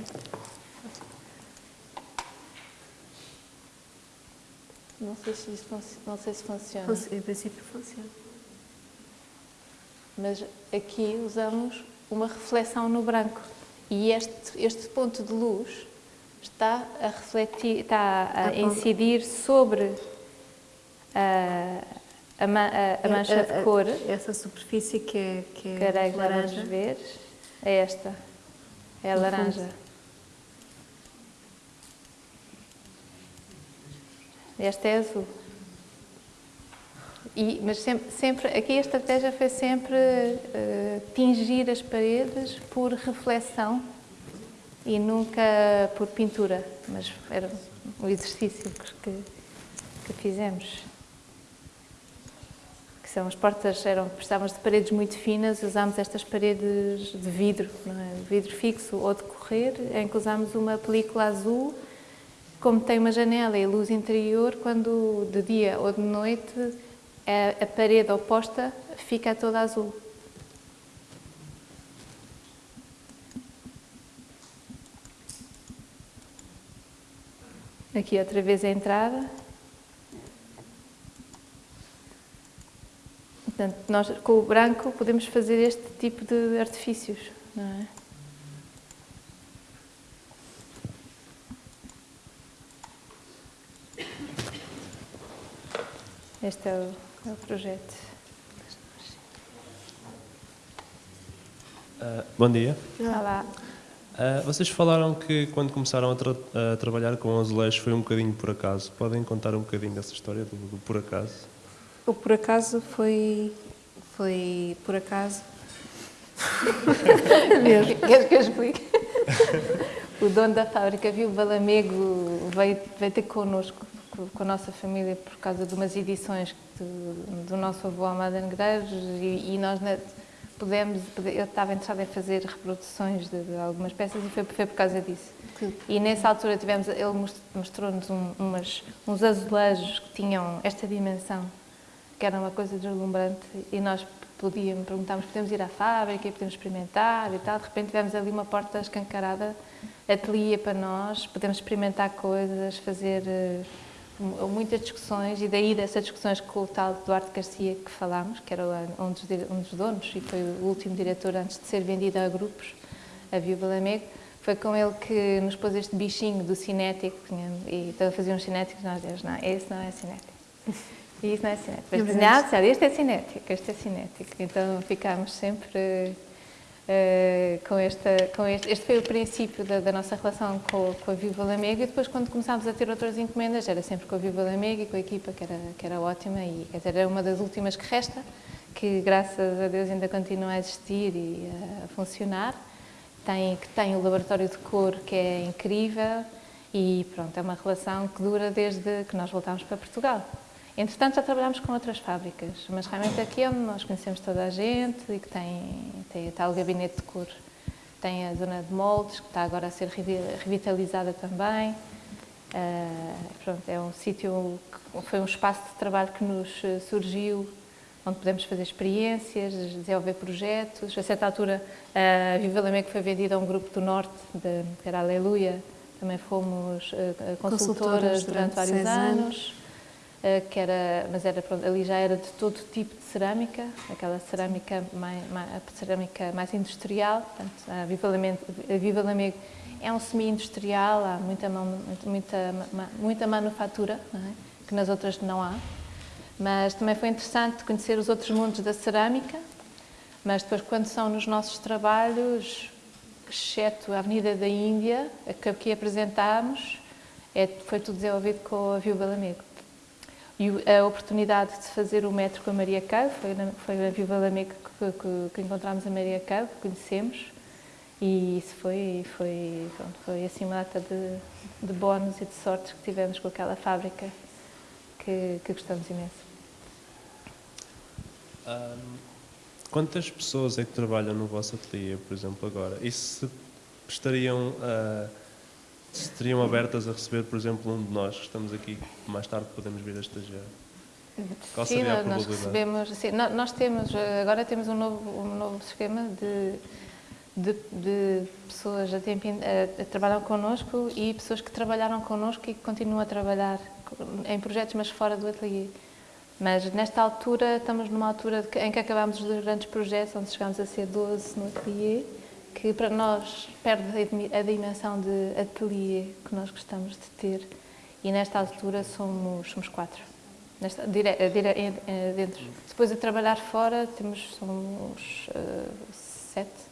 Não sei se não sei se funciona, Funci- Em princípio funciona. mas aqui usamos uma reflexão no branco e este, este ponto de luz está a refletir, está a incidir sobre a, a, a- a mancha de cor. Essa superfície que é, que é laranja. ver. É esta. É a laranja. Esta é azul. E, mas sempre, sempre, aqui a estratégia foi sempre eh, tingir as paredes por reflexão e nunca por pintura. Mas era o exercício que, que, fizemos. Que são as portas, eram, precisávamos de paredes muito finas, usámos estas paredes de vidro, é? Vidro fixo ou de correr, em que usámos uma película azul como tem uma janela e luz interior, quando de dia ou de noite a, a parede oposta fica toda azul. Aqui outra vez a entrada. Portanto, nós com o branco podemos fazer este tipo de artifícios, não é? Este é o, é o projeto. Ah, bom dia. Olá. Ah, vocês falaram que quando começaram a, tra- a trabalhar com azulejos foi um bocadinho por acaso. Podem contar um bocadinho dessa história do, do por acaso? O por acaso foi, foi por acaso. Queres que eu explique? o dono da fábrica viu o Balamego, veio, veio ter connosco, com- a nossa família, por causa de umas edições do, do nosso avô Amado Negreiros e, e nós na- pudemos, pude- eu estava interessada em fazer reproduções de, de algumas peças e foi, foi por causa disso. E nessa altura tivemos, ele most- mostrou-nos um, umas, uns azulejos que tinham esta dimensão, que era uma coisa deslumbrante e nós podíamos, perguntámos, podemos ir à fábrica e podemos experimentar e tal. De repente tivemos ali uma porta escancarada, ateliê para nós, podemos experimentar coisas, fazer eh, muitas discussões e daí dessas discussões com o tal Duarte Garcia que falámos, que era um dos, um dos donos e foi o último diretor antes de ser vendido a grupos, a Viúva Lamego, foi com ele que nos pôs este bichinho do cinético e estava a fazer uns cinéticos nós dizemos, não, esse não é cinético. E isso não é cinético. Mas disseram, este é cinético, este é cinético. Então ficámos sempre eh, com, esta, com este. Este foi o princípio da, da nossa relação com, com a Viva Lamego e depois, quando começámos a ter outras encomendas, era sempre com a Viva Lamego e com a equipa, que era, que era ótima e quer dizer, era uma das últimas que resta, que graças a Deus ainda continua a existir e a funcionar. Tem, que tem o laboratório de cor que é incrível e pronto, é uma relação que dura desde que nós voltámos para Portugal. Entretanto, já trabalhámos com outras fábricas, mas realmente aqui é onde nós conhecemos toda a gente e que tem, tem está o gabinete de cor. Tem a zona de moldes, que está agora a ser revi- revitalizada também. Ah, pronto, é um sítio, que foi um espaço de trabalho que nos eh, surgiu, onde podemos fazer experiências, desenvolver projetos. A certa altura, a Viva Lamego foi vendida a um grupo do Norte, de, que era Aleluia. Também fomos uh, consultoras, durante, durante vários anos. anos. Uh, que era, mas era, pronto, ali já era de todo tipo de cerâmica, aquela cerâmica mais, mais, cerâmica mais industrial. Portanto, a Viva Lamego, Viva é um semi-industrial, há muita, muita, muita manufatura, é? que nas outras não há. Mas também foi interessante conhecer os outros mundos da cerâmica, mas depois quando são nos nossos trabalhos, exceto a Avenida da Índia, que aqui apresentámos, é, foi tudo desenvolvido com a Viúva Lamego. E a oportunidade de fazer o metro com a Maria Cabo, foi, foi a Viúva Lamego que, que, que encontramos a Maria que conhecemos, e isso foi, foi, pronto, foi assim uma data de, de bónus e de sortes que tivemos com aquela fábrica que, que gostamos imenso. Um, quantas pessoas é que trabalham no vosso ateliê, por exemplo, agora? E se estariam, uh, se estariam abertas a receber, por exemplo, um de nós que estamos aqui, mais tarde podemos vir a estagiar? Qual sim, seria a nós recebemos, sim, nós temos, agora temos um novo, um novo esquema de, de, de pessoas a, tempo, a, a trabalham connosco e pessoas que trabalharam connosco e que continuam a trabalhar em projetos, mas fora do ateliê. Mas nesta altura, estamos numa altura em que acabamos os grandes projetos, onde chegamos a ser 12 no ateliê, que para nós perde a dimensão de ateliê que nós gostamos de ter. E nesta altura somos, somos quatro. Nesta, dire, dire, dentro. Depois de trabalhar fora, temos, somos uh, sete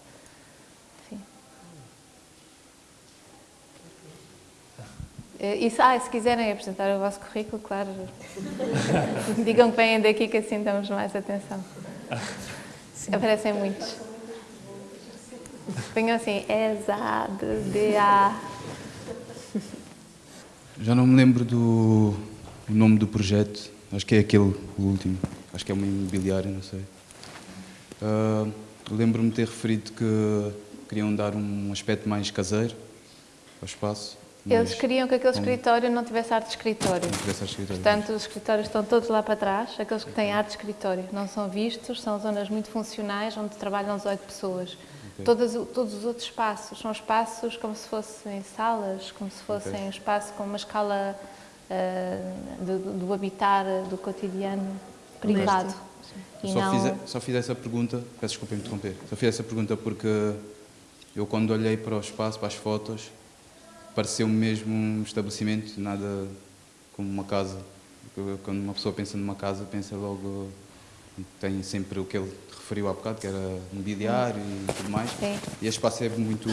Eh, isso, ah, se quiserem apresentar o vosso currículo, claro, digam que vêm daqui que assim damos mais atenção. Sim. Aparecem muitos. Venham assim, ESA, DA. Já não me lembro do nome do projeto, acho que é aquele, o último, acho que é uma imobiliária, não sei. Uh, Lembro-me de ter referido que queriam dar um aspecto mais caseiro ao espaço. Eles queriam que aquele escritório não tivesse arte de escritório. Não tivesse arte de escritório. Portanto, os escritórios estão todos lá para trás, aqueles que têm arte de escritório. Não são vistos, são zonas muito funcionais, onde trabalham 18 pessoas. Okay. Todas, todos os outros espaços são espaços como se fossem salas, como se fossem okay. um espaço com uma escala uh, do, do habitar, do cotidiano privado. E só, não... fiz, só fiz essa pergunta, peço desculpa em interromper, só fiz essa pergunta porque eu quando olhei para o espaço, para as fotos, pareceu-me mesmo um estabelecimento, nada como uma casa. Quando uma pessoa pensa numa casa, pensa logo, tem sempre o que ele referiu há bocado, que era mobiliário e tudo mais. E este espaço é muito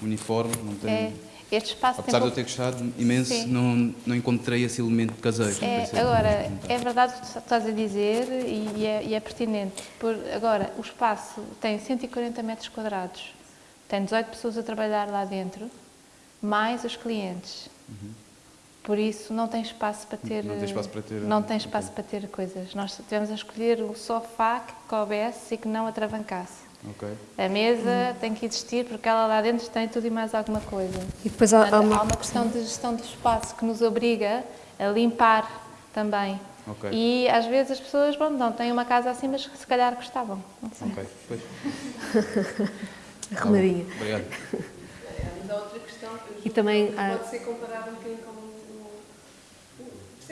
uniforme, não tem... É. Este espaço Apesar de eu ter gostado imenso, não, não encontrei esse elemento caseiro. É, agora, é verdade o que estás a dizer e é, e é pertinente. Por, agora, o espaço tem 140 metros quadrados, tem 18 pessoas a trabalhar lá dentro, mais os clientes. Uhum. Por isso não tem espaço para ter não tem espaço para ter, não tem espaço okay. para ter coisas. Nós tivemos a escolher o sofá que coubesse e que não atravancasse. Okay. A mesa tem que existir porque ela lá dentro tem tudo e mais alguma coisa. E depois há, há, uma... há uma questão de gestão do espaço que nos obriga a limpar também. Okay. E às vezes as pessoas, bom, não têm uma casa assim, mas se calhar gostavam. Não sei. Ok, pois. Arrumadinha. Obrigado. Mas há outra questão e também pode ser comparado um bocadinho com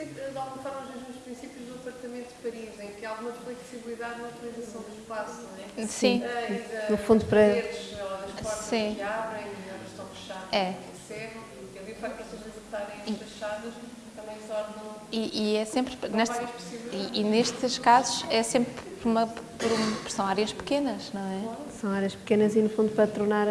de alguma forma os mesmos princípios do apartamento de Paris, em que há alguma flexibilidade na utilização do espaço, não é? Sim. Uh, no fundo para... Redes, das portas Sim. que abrem e outras estão fechadas é. e encerram, e ali o facto de essas estarem fechadas também tornam... E, e é sempre... Neste, e, e, nestes casos é sempre por uma, por uma, são áreas pequenas, não é? São áreas pequenas e no fundo para tornar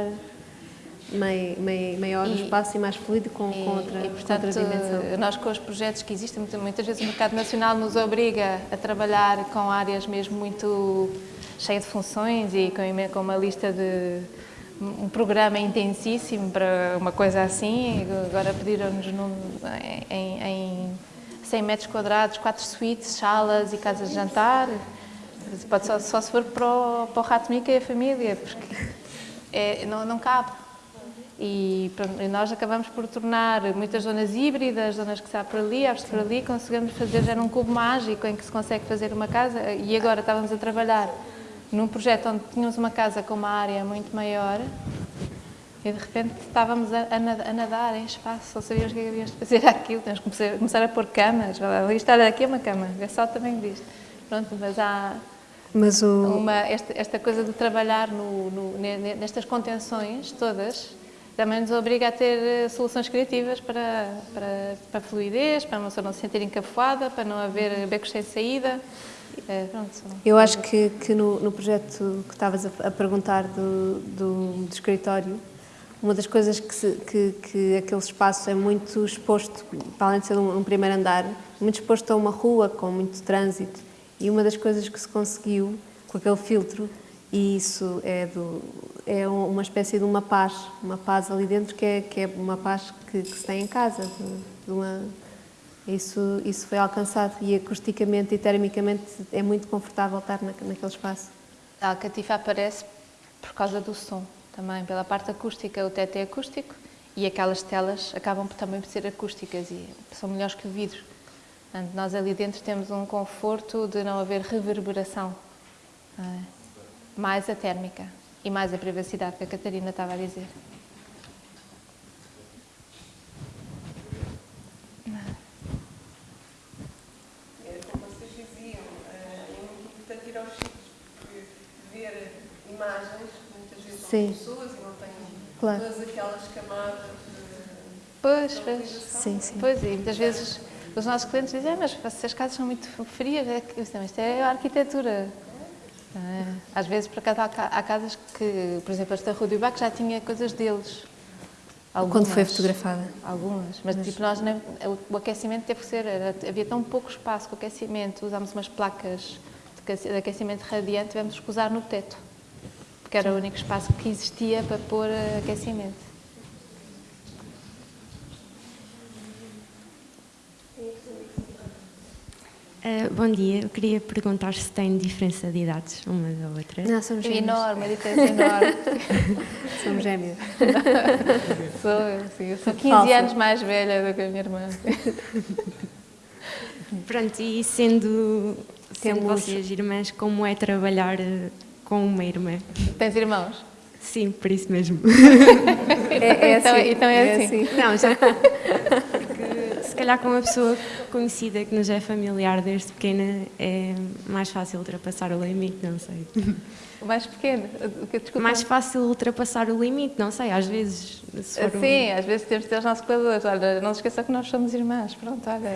mai, mai, maior e, espaço e mais fluido com, e, com, outra, e, portanto, com outra dimensão. Nós com os projetos que existem, muitas vezes o mercado nacional nos obriga a trabalhar com áreas mesmo muito cheias de funções e com, com uma lista de um programa intensíssimo para uma coisa assim, agora pediram-nos em, em 100 metros quadrados, quatro suítes, salas e casas de jantar, pode só, só se for para o, para o Rato Mica e a família, porque é, não, não cabe. E, pronto, e nós acabamos por tornar muitas zonas híbridas, zonas que se por ali, abre por ali, conseguimos fazer já num cubo mágico em que se consegue fazer uma casa. E agora estávamos a trabalhar num projeto onde tínhamos uma casa com uma área muito maior e de repente estávamos a, a nadar em espaço, só sabíamos o que havíamos de fazer aquilo, temos que começar a pôr camas, isto aqui é uma cama, é só também disto. Pronto, mas há mas o... uma, esta, esta coisa de trabalhar no, no, nestas contenções todas, também nos obriga a ter eh, soluções criativas para, para, para fluidez, para a pessoa não se sentir encafuada, para não haver becos sem saída. É, pronto, Eu acho que, que no, no, projeto que estavas a, a perguntar do, do, do, escritório, uma das coisas que, se, que, que, aquele espaço é muito exposto, para além de ser um, um primeiro andar, muito exposto a uma rua com muito trânsito. E uma das coisas que se conseguiu com aquele filtro, e isso é do, é uma espécie de uma paz, uma paz ali dentro que é, que é uma paz que, que se tem em casa, de, uma, isso, isso foi alcançado e acusticamente e termicamente é muito confortável estar na, naquele espaço. A Alcatifa aparece por causa do som também, pela parte acústica, o teto é acústico e aquelas telas acabam também por ser acústicas e são melhores que o vidro. Portanto, nós ali dentro temos um conforto de não haver reverberação, é? mais a térmica e mais a privacidade que a Catarina estava a dizer. Como vocês diziam, muito importante ir aos sítios, porque ver imagens, muitas vezes são pessoas e não têm claro. todas aquelas camadas de... Pois, pois. Sim, sim. Pois, e muitas vezes os nossos clientes dizem, ah, mas as casas são muito frias, é isto é a arquitetura. É? Às vezes, por acaso, há casas que, por exemplo, esta Rua do Ibac já tinha coisas deles. Algumas, Quando foi fotografada? Algumas, mas, mas... tipo, nós, o aquecimento teve que ser, era, havia tão pouco espaço com aquecimento, usámos umas placas de aquecimento radiante, tivemos que usar no teto, porque era o único espaço que existia para pôr aquecimento. Uh, bom dia, eu queria perguntar se tem diferença de idades uma da outra. Não, somos gêmeos. Enorme, a diferença é enorme. somos gêmeos. sou, eu, sim, eu sou 15 Falsa. anos mais velha do que a minha irmã. Pronto, e sendo, sendo vocês irmãs, como é trabalhar eh, com uma irmã? Tens irmãos? Sim, por isso mesmo. É, é então, assim. Então é, é assim. assim. Não, já. Calhar com uma pessoa conhecida que nos é familiar desde pequena é mais fácil ultrapassar o limite, não sei. O mais pequeno? Desculpa. Mais fácil ultrapassar o limite, não sei, às vezes. Sim, um... às vezes temos de ter os nossos cuidadores. Olha, não se esqueça que nós somos irmãs. Pronto, olha.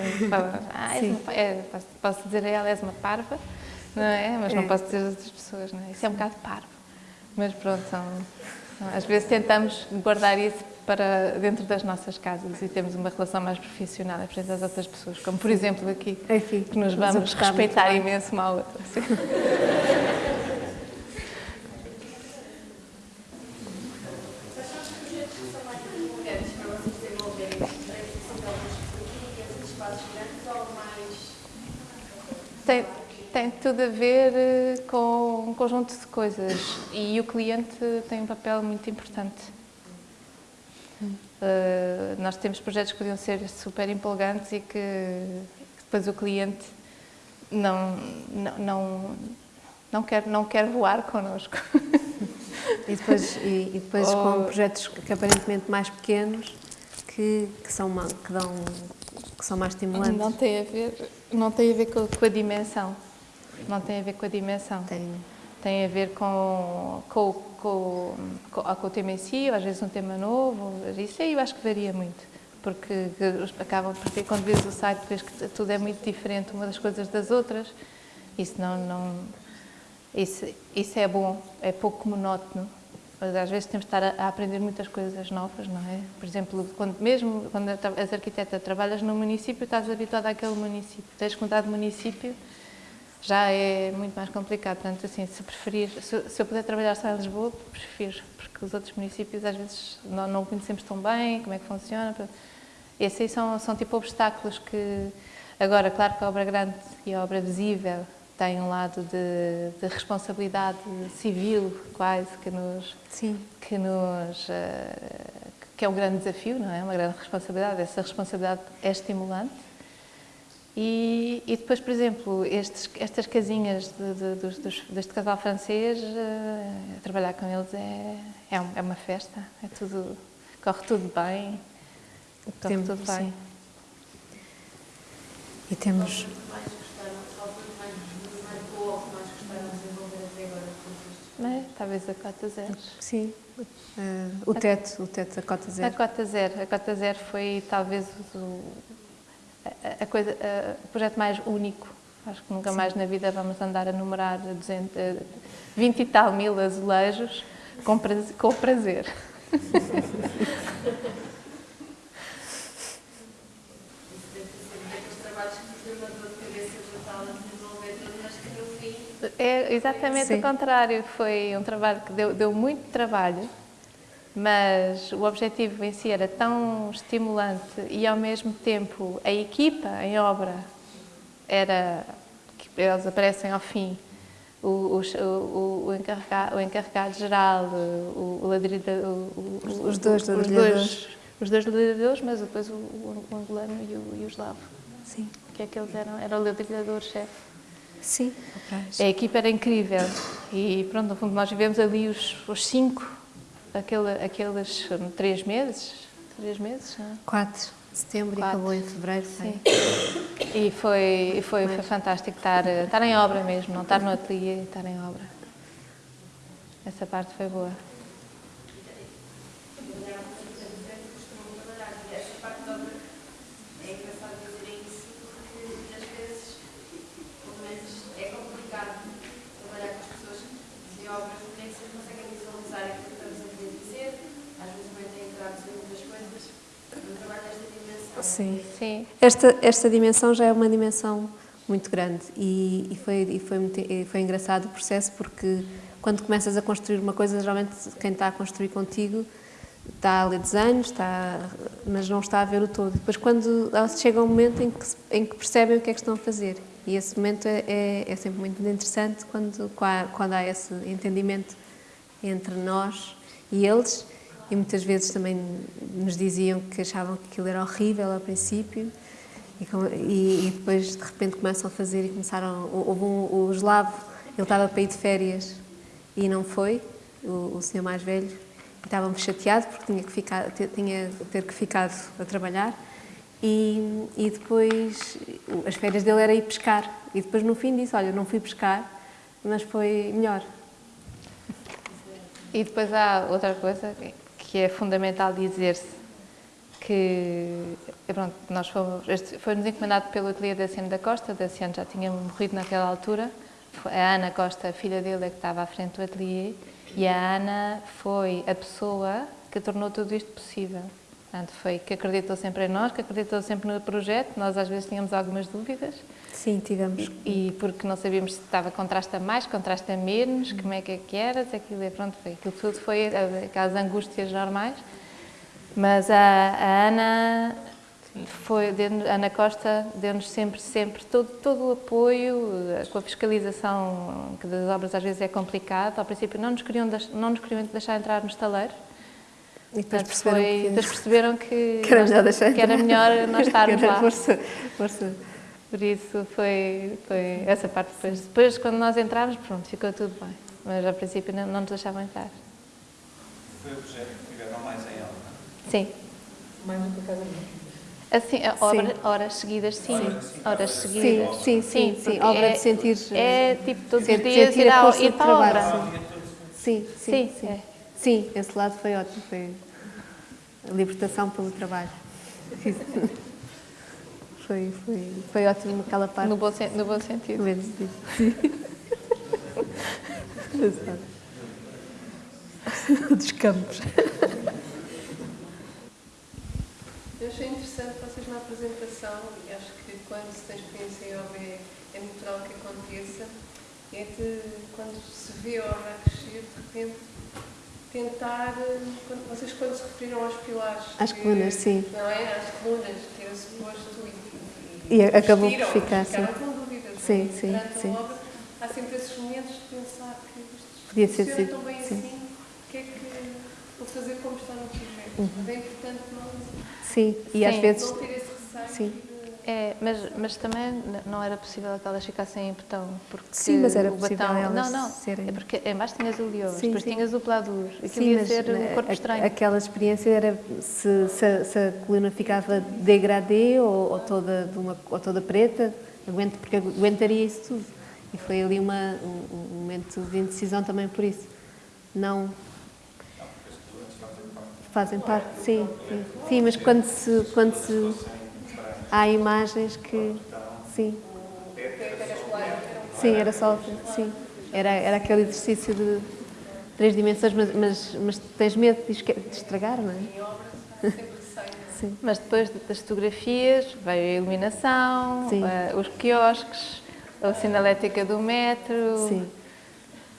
ah, uma, é, posso dizer a ela, és uma parva, não é? Mas é. não posso dizer a outras pessoas, não é? Isso é um bocado parvo. Mas pronto, são, às vezes tentamos guardar isso para dentro das nossas casas e temos uma relação mais profissional frente às outras pessoas, como por exemplo aqui, Enfim, que nos vamos respeitar imenso uma à outra. Tem, tem tudo a ver eh, com um conjunto de coisas e o cliente tem um papel muito importante. Uh, nós temos projetos que podiam ser super empolgantes e que, que depois o cliente não, não, não, não, quer, não quer voar connosco. E depois, e, e depois Ou... com projetos que aparentemente mais pequenos que, que, são, que, dão, que são mais estimulantes. Não tem a ver, não tem a, ver com, com a dimensão. Não tem a ver com a dimensão. Tem. Tem a ver com, com, com, com, o tema em si, às vezes um tema novo. Isso aí eu acho que varia muito. Porque acabam por ter, quando vês o site, vês que tudo é muito diferente uma das coisas das outras. Isso não, não isso, isso é bom, é pouco monótono. Mas às vezes temos de estar a, a, aprender muitas coisas novas, não é? Por exemplo, quando, mesmo quando és arquiteta, trabalhas num município, estás habituado àquele município. Tens que mudar de município, já é muito mais complicado. Portanto, assim, se preferir, se, se eu puder trabalhar só em Lisboa, prefiro, porque os outros municípios às vezes não, não conhecemos tão bem, como é que funciona. Esses aí são, são tipo obstáculos que, agora, claro que a obra grande e a obra visível têm um lado de, de responsabilidade civil, quase, que nos, Sim. que nos uh, que é um grande desafio, não é? Uma grande responsabilidade. Essa responsabilidade é estimulante. E, e depois, por exemplo, estes, estas casinhas de, de, dos, dos, deste casal francês, uh, trabalhar com eles é, é, um, é, uma festa, é tudo, corre tudo bem, corre Tempo, tudo bem. sim. E temos... É, talvez a cota zero. Sim, uh, o teto, o teto da cota zero. A cota zero, a cota zero foi talvez o, coisa, o projeto mais único. Acho que nunca Sim. mais na vida vamos andar a numerar 200, 20 e tal mil azulejos com prazer. Com prazer. É exatamente Sim. o contrário. Foi um trabalho que deu, deu muito trabalho, mas o objetivo em si era tão estimulante e ao mesmo tempo a equipa em obra era eles aparecem ao fim. O, o, o, encarregado, o encarregado geral o, o os dois os dois os dois ladrilhadores mas depois o, angolano e o, e o eslavo. Sim. Que é que eles eram? Era o ladrilhador chefe. Sim. A equipa era incrível. E pronto no fundo nós vivemos ali os, os cinco aquele, aqueles três meses, três meses, não? Quatro. Setembro Quatro. e acabou em fevereiro. Sim. E foi, foi, foi fantástico estar, estar em obra mesmo, não estar no ateliê, estar em obra. Essa parte foi boa. Sim. Sim. Esta, esta dimensão já é uma dimensão muito grande e, e, foi, e foi, muito, e foi engraçado o processo porque quando começas a construir uma coisa, geralmente quem está a construir contigo está a ler desenhos, está, mas não está a ver o todo. Depois, quando chega um momento em que, em que percebem o que é que estão a fazer, e esse momento é, é, é sempre muito interessante quando, quando há esse entendimento entre nós e eles, e muitas vezes também nos diziam que achavam que aquilo era horrível ao princípio. E, e, depois de repente começam a fazer e começaram, houve um, o eslavo, ele estava para ir de férias e não foi, o, o senhor mais velho, e estava chateado porque tinha que ficar, tinha ter que ficado a trabalhar. E, e depois as férias dele era ir pescar. E depois no fim disse, olha, não fui pescar, mas foi melhor. E depois há outra coisa que é fundamental dizer-se que pronto, nós fomos, foi-nos encomendado pelo ateliê da Ciano da Costa, da Ciano já tinha morrido naquela altura, a Ana Costa, a filha dele, é que estava à frente do ateliê, e a Ana foi a pessoa que tornou tudo isto possível. Portanto, foi que acreditou sempre em nós, que acreditou sempre no projeto, nós às vezes tínhamos algumas dúvidas. Sim, tivemos. E, porque não sabíamos se estava contrasta mais, contrasta menos, como é que, é que era, se aquilo, é, pronto, foi, aquilo tudo foi aquelas angústias normais. Mas a, a Ana foi, a Ana Costa deu-nos sempre, sempre todo, todo o apoio, com a fiscalização que das obras às vezes é complicado. Ao princípio não nos queriam, não nos queriam deixar entrar no estaleiro, e depois perceberam, foi, que... Depois perceberam que, que, era melhor deixar que era melhor nós estarmos lá. Força, força. Por isso foi, foi essa parte depois. Depois, quando nós entramos, pronto, ficou tudo bem. Mas a princípio não, não nos deixavam entrar. Foi o projeto que tiveram mais em aula? Sim. Mais do que a casa Assim, obra, horas seguidas, sim. Horas seguidas. Sim, sim, sim. sim, sim. Obra é, de sentir... É tipo todos os dias ir, ao, ir para a obra. Sim, sim, sim. sim. É. Sim, esse lado foi ótimo, foi a libertação pelo trabalho. foi, foi, foi ótimo aquela parte. No bom, no bom sentido. Menos disso. Sim. Dos campos. Eu achei interessante vocês na apresentação, e acho que quando se tem experiência em obra é, é natural que aconteça, é de quando se vê a obra a crescer, de repente tentar, quando, vocês quando se referiram aos pilares... Às colunas, sim. Não é? Às colunas, que era suposto e, acabou por ficar, sim. com dúvidas. Sim, sim, sim. Obra, há sempre esses momentos de pensar que isto Podia ser, sim, tão bem sim. assim, o que é que... Vou fazer como está no projeto. Mas é importante não, Sim, e às Sim. vezes. não ter esse receio. Sim. É, mas, mas também não era possível que elas ficassem em botão. Porque Sim, mas era o possível batão, elas Não, não, serem- é porque em baixo tinhas o lioso, Sim, depois sim. tinhas o pladur. Aquilo Sim, ia ser né, um corpo a- estranho. Aquela experiência era se, se, a- se a coluna ficava degradê ou, ou toda, de uma, ou toda preta, aguenta, porque aguentaria isso tudo. E foi ali uma, um, um momento de indecisão também por isso. Não. Fazem parte, sim, sim. Sim, mas quando se, quando se. Há imagens que. Sim. Sim, era só. Sim. Era, era aquele exercício de três dimensões, mas, mas, mas tens medo de, esque- de estragar, não é? Sim. Mas depois das fotografias veio a iluminação, Sim. eh, os quiosques, a sinalética do metro. Sim.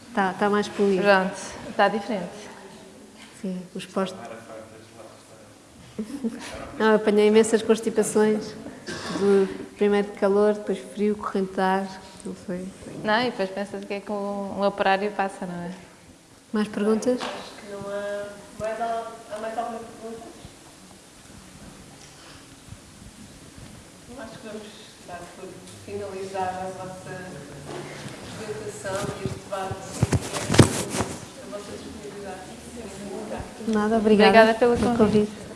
Está tá mais polido. Pronto, está diferente. Sim, os postos. Não, eu apanhei imensas constipações. De, primeiro de calor, depois frio, corrente de ar. Não foi. Não, e depois pensas que é que um, um operário passa, não é? Mais perguntas? Não há mais, al- há mais alguma pergunta? Acho que vamos dar por finalizada a vossa apresentação e este debate a vossa disponibilidade. Nada, obrigada, Obrigada pelo pelo convite. convite.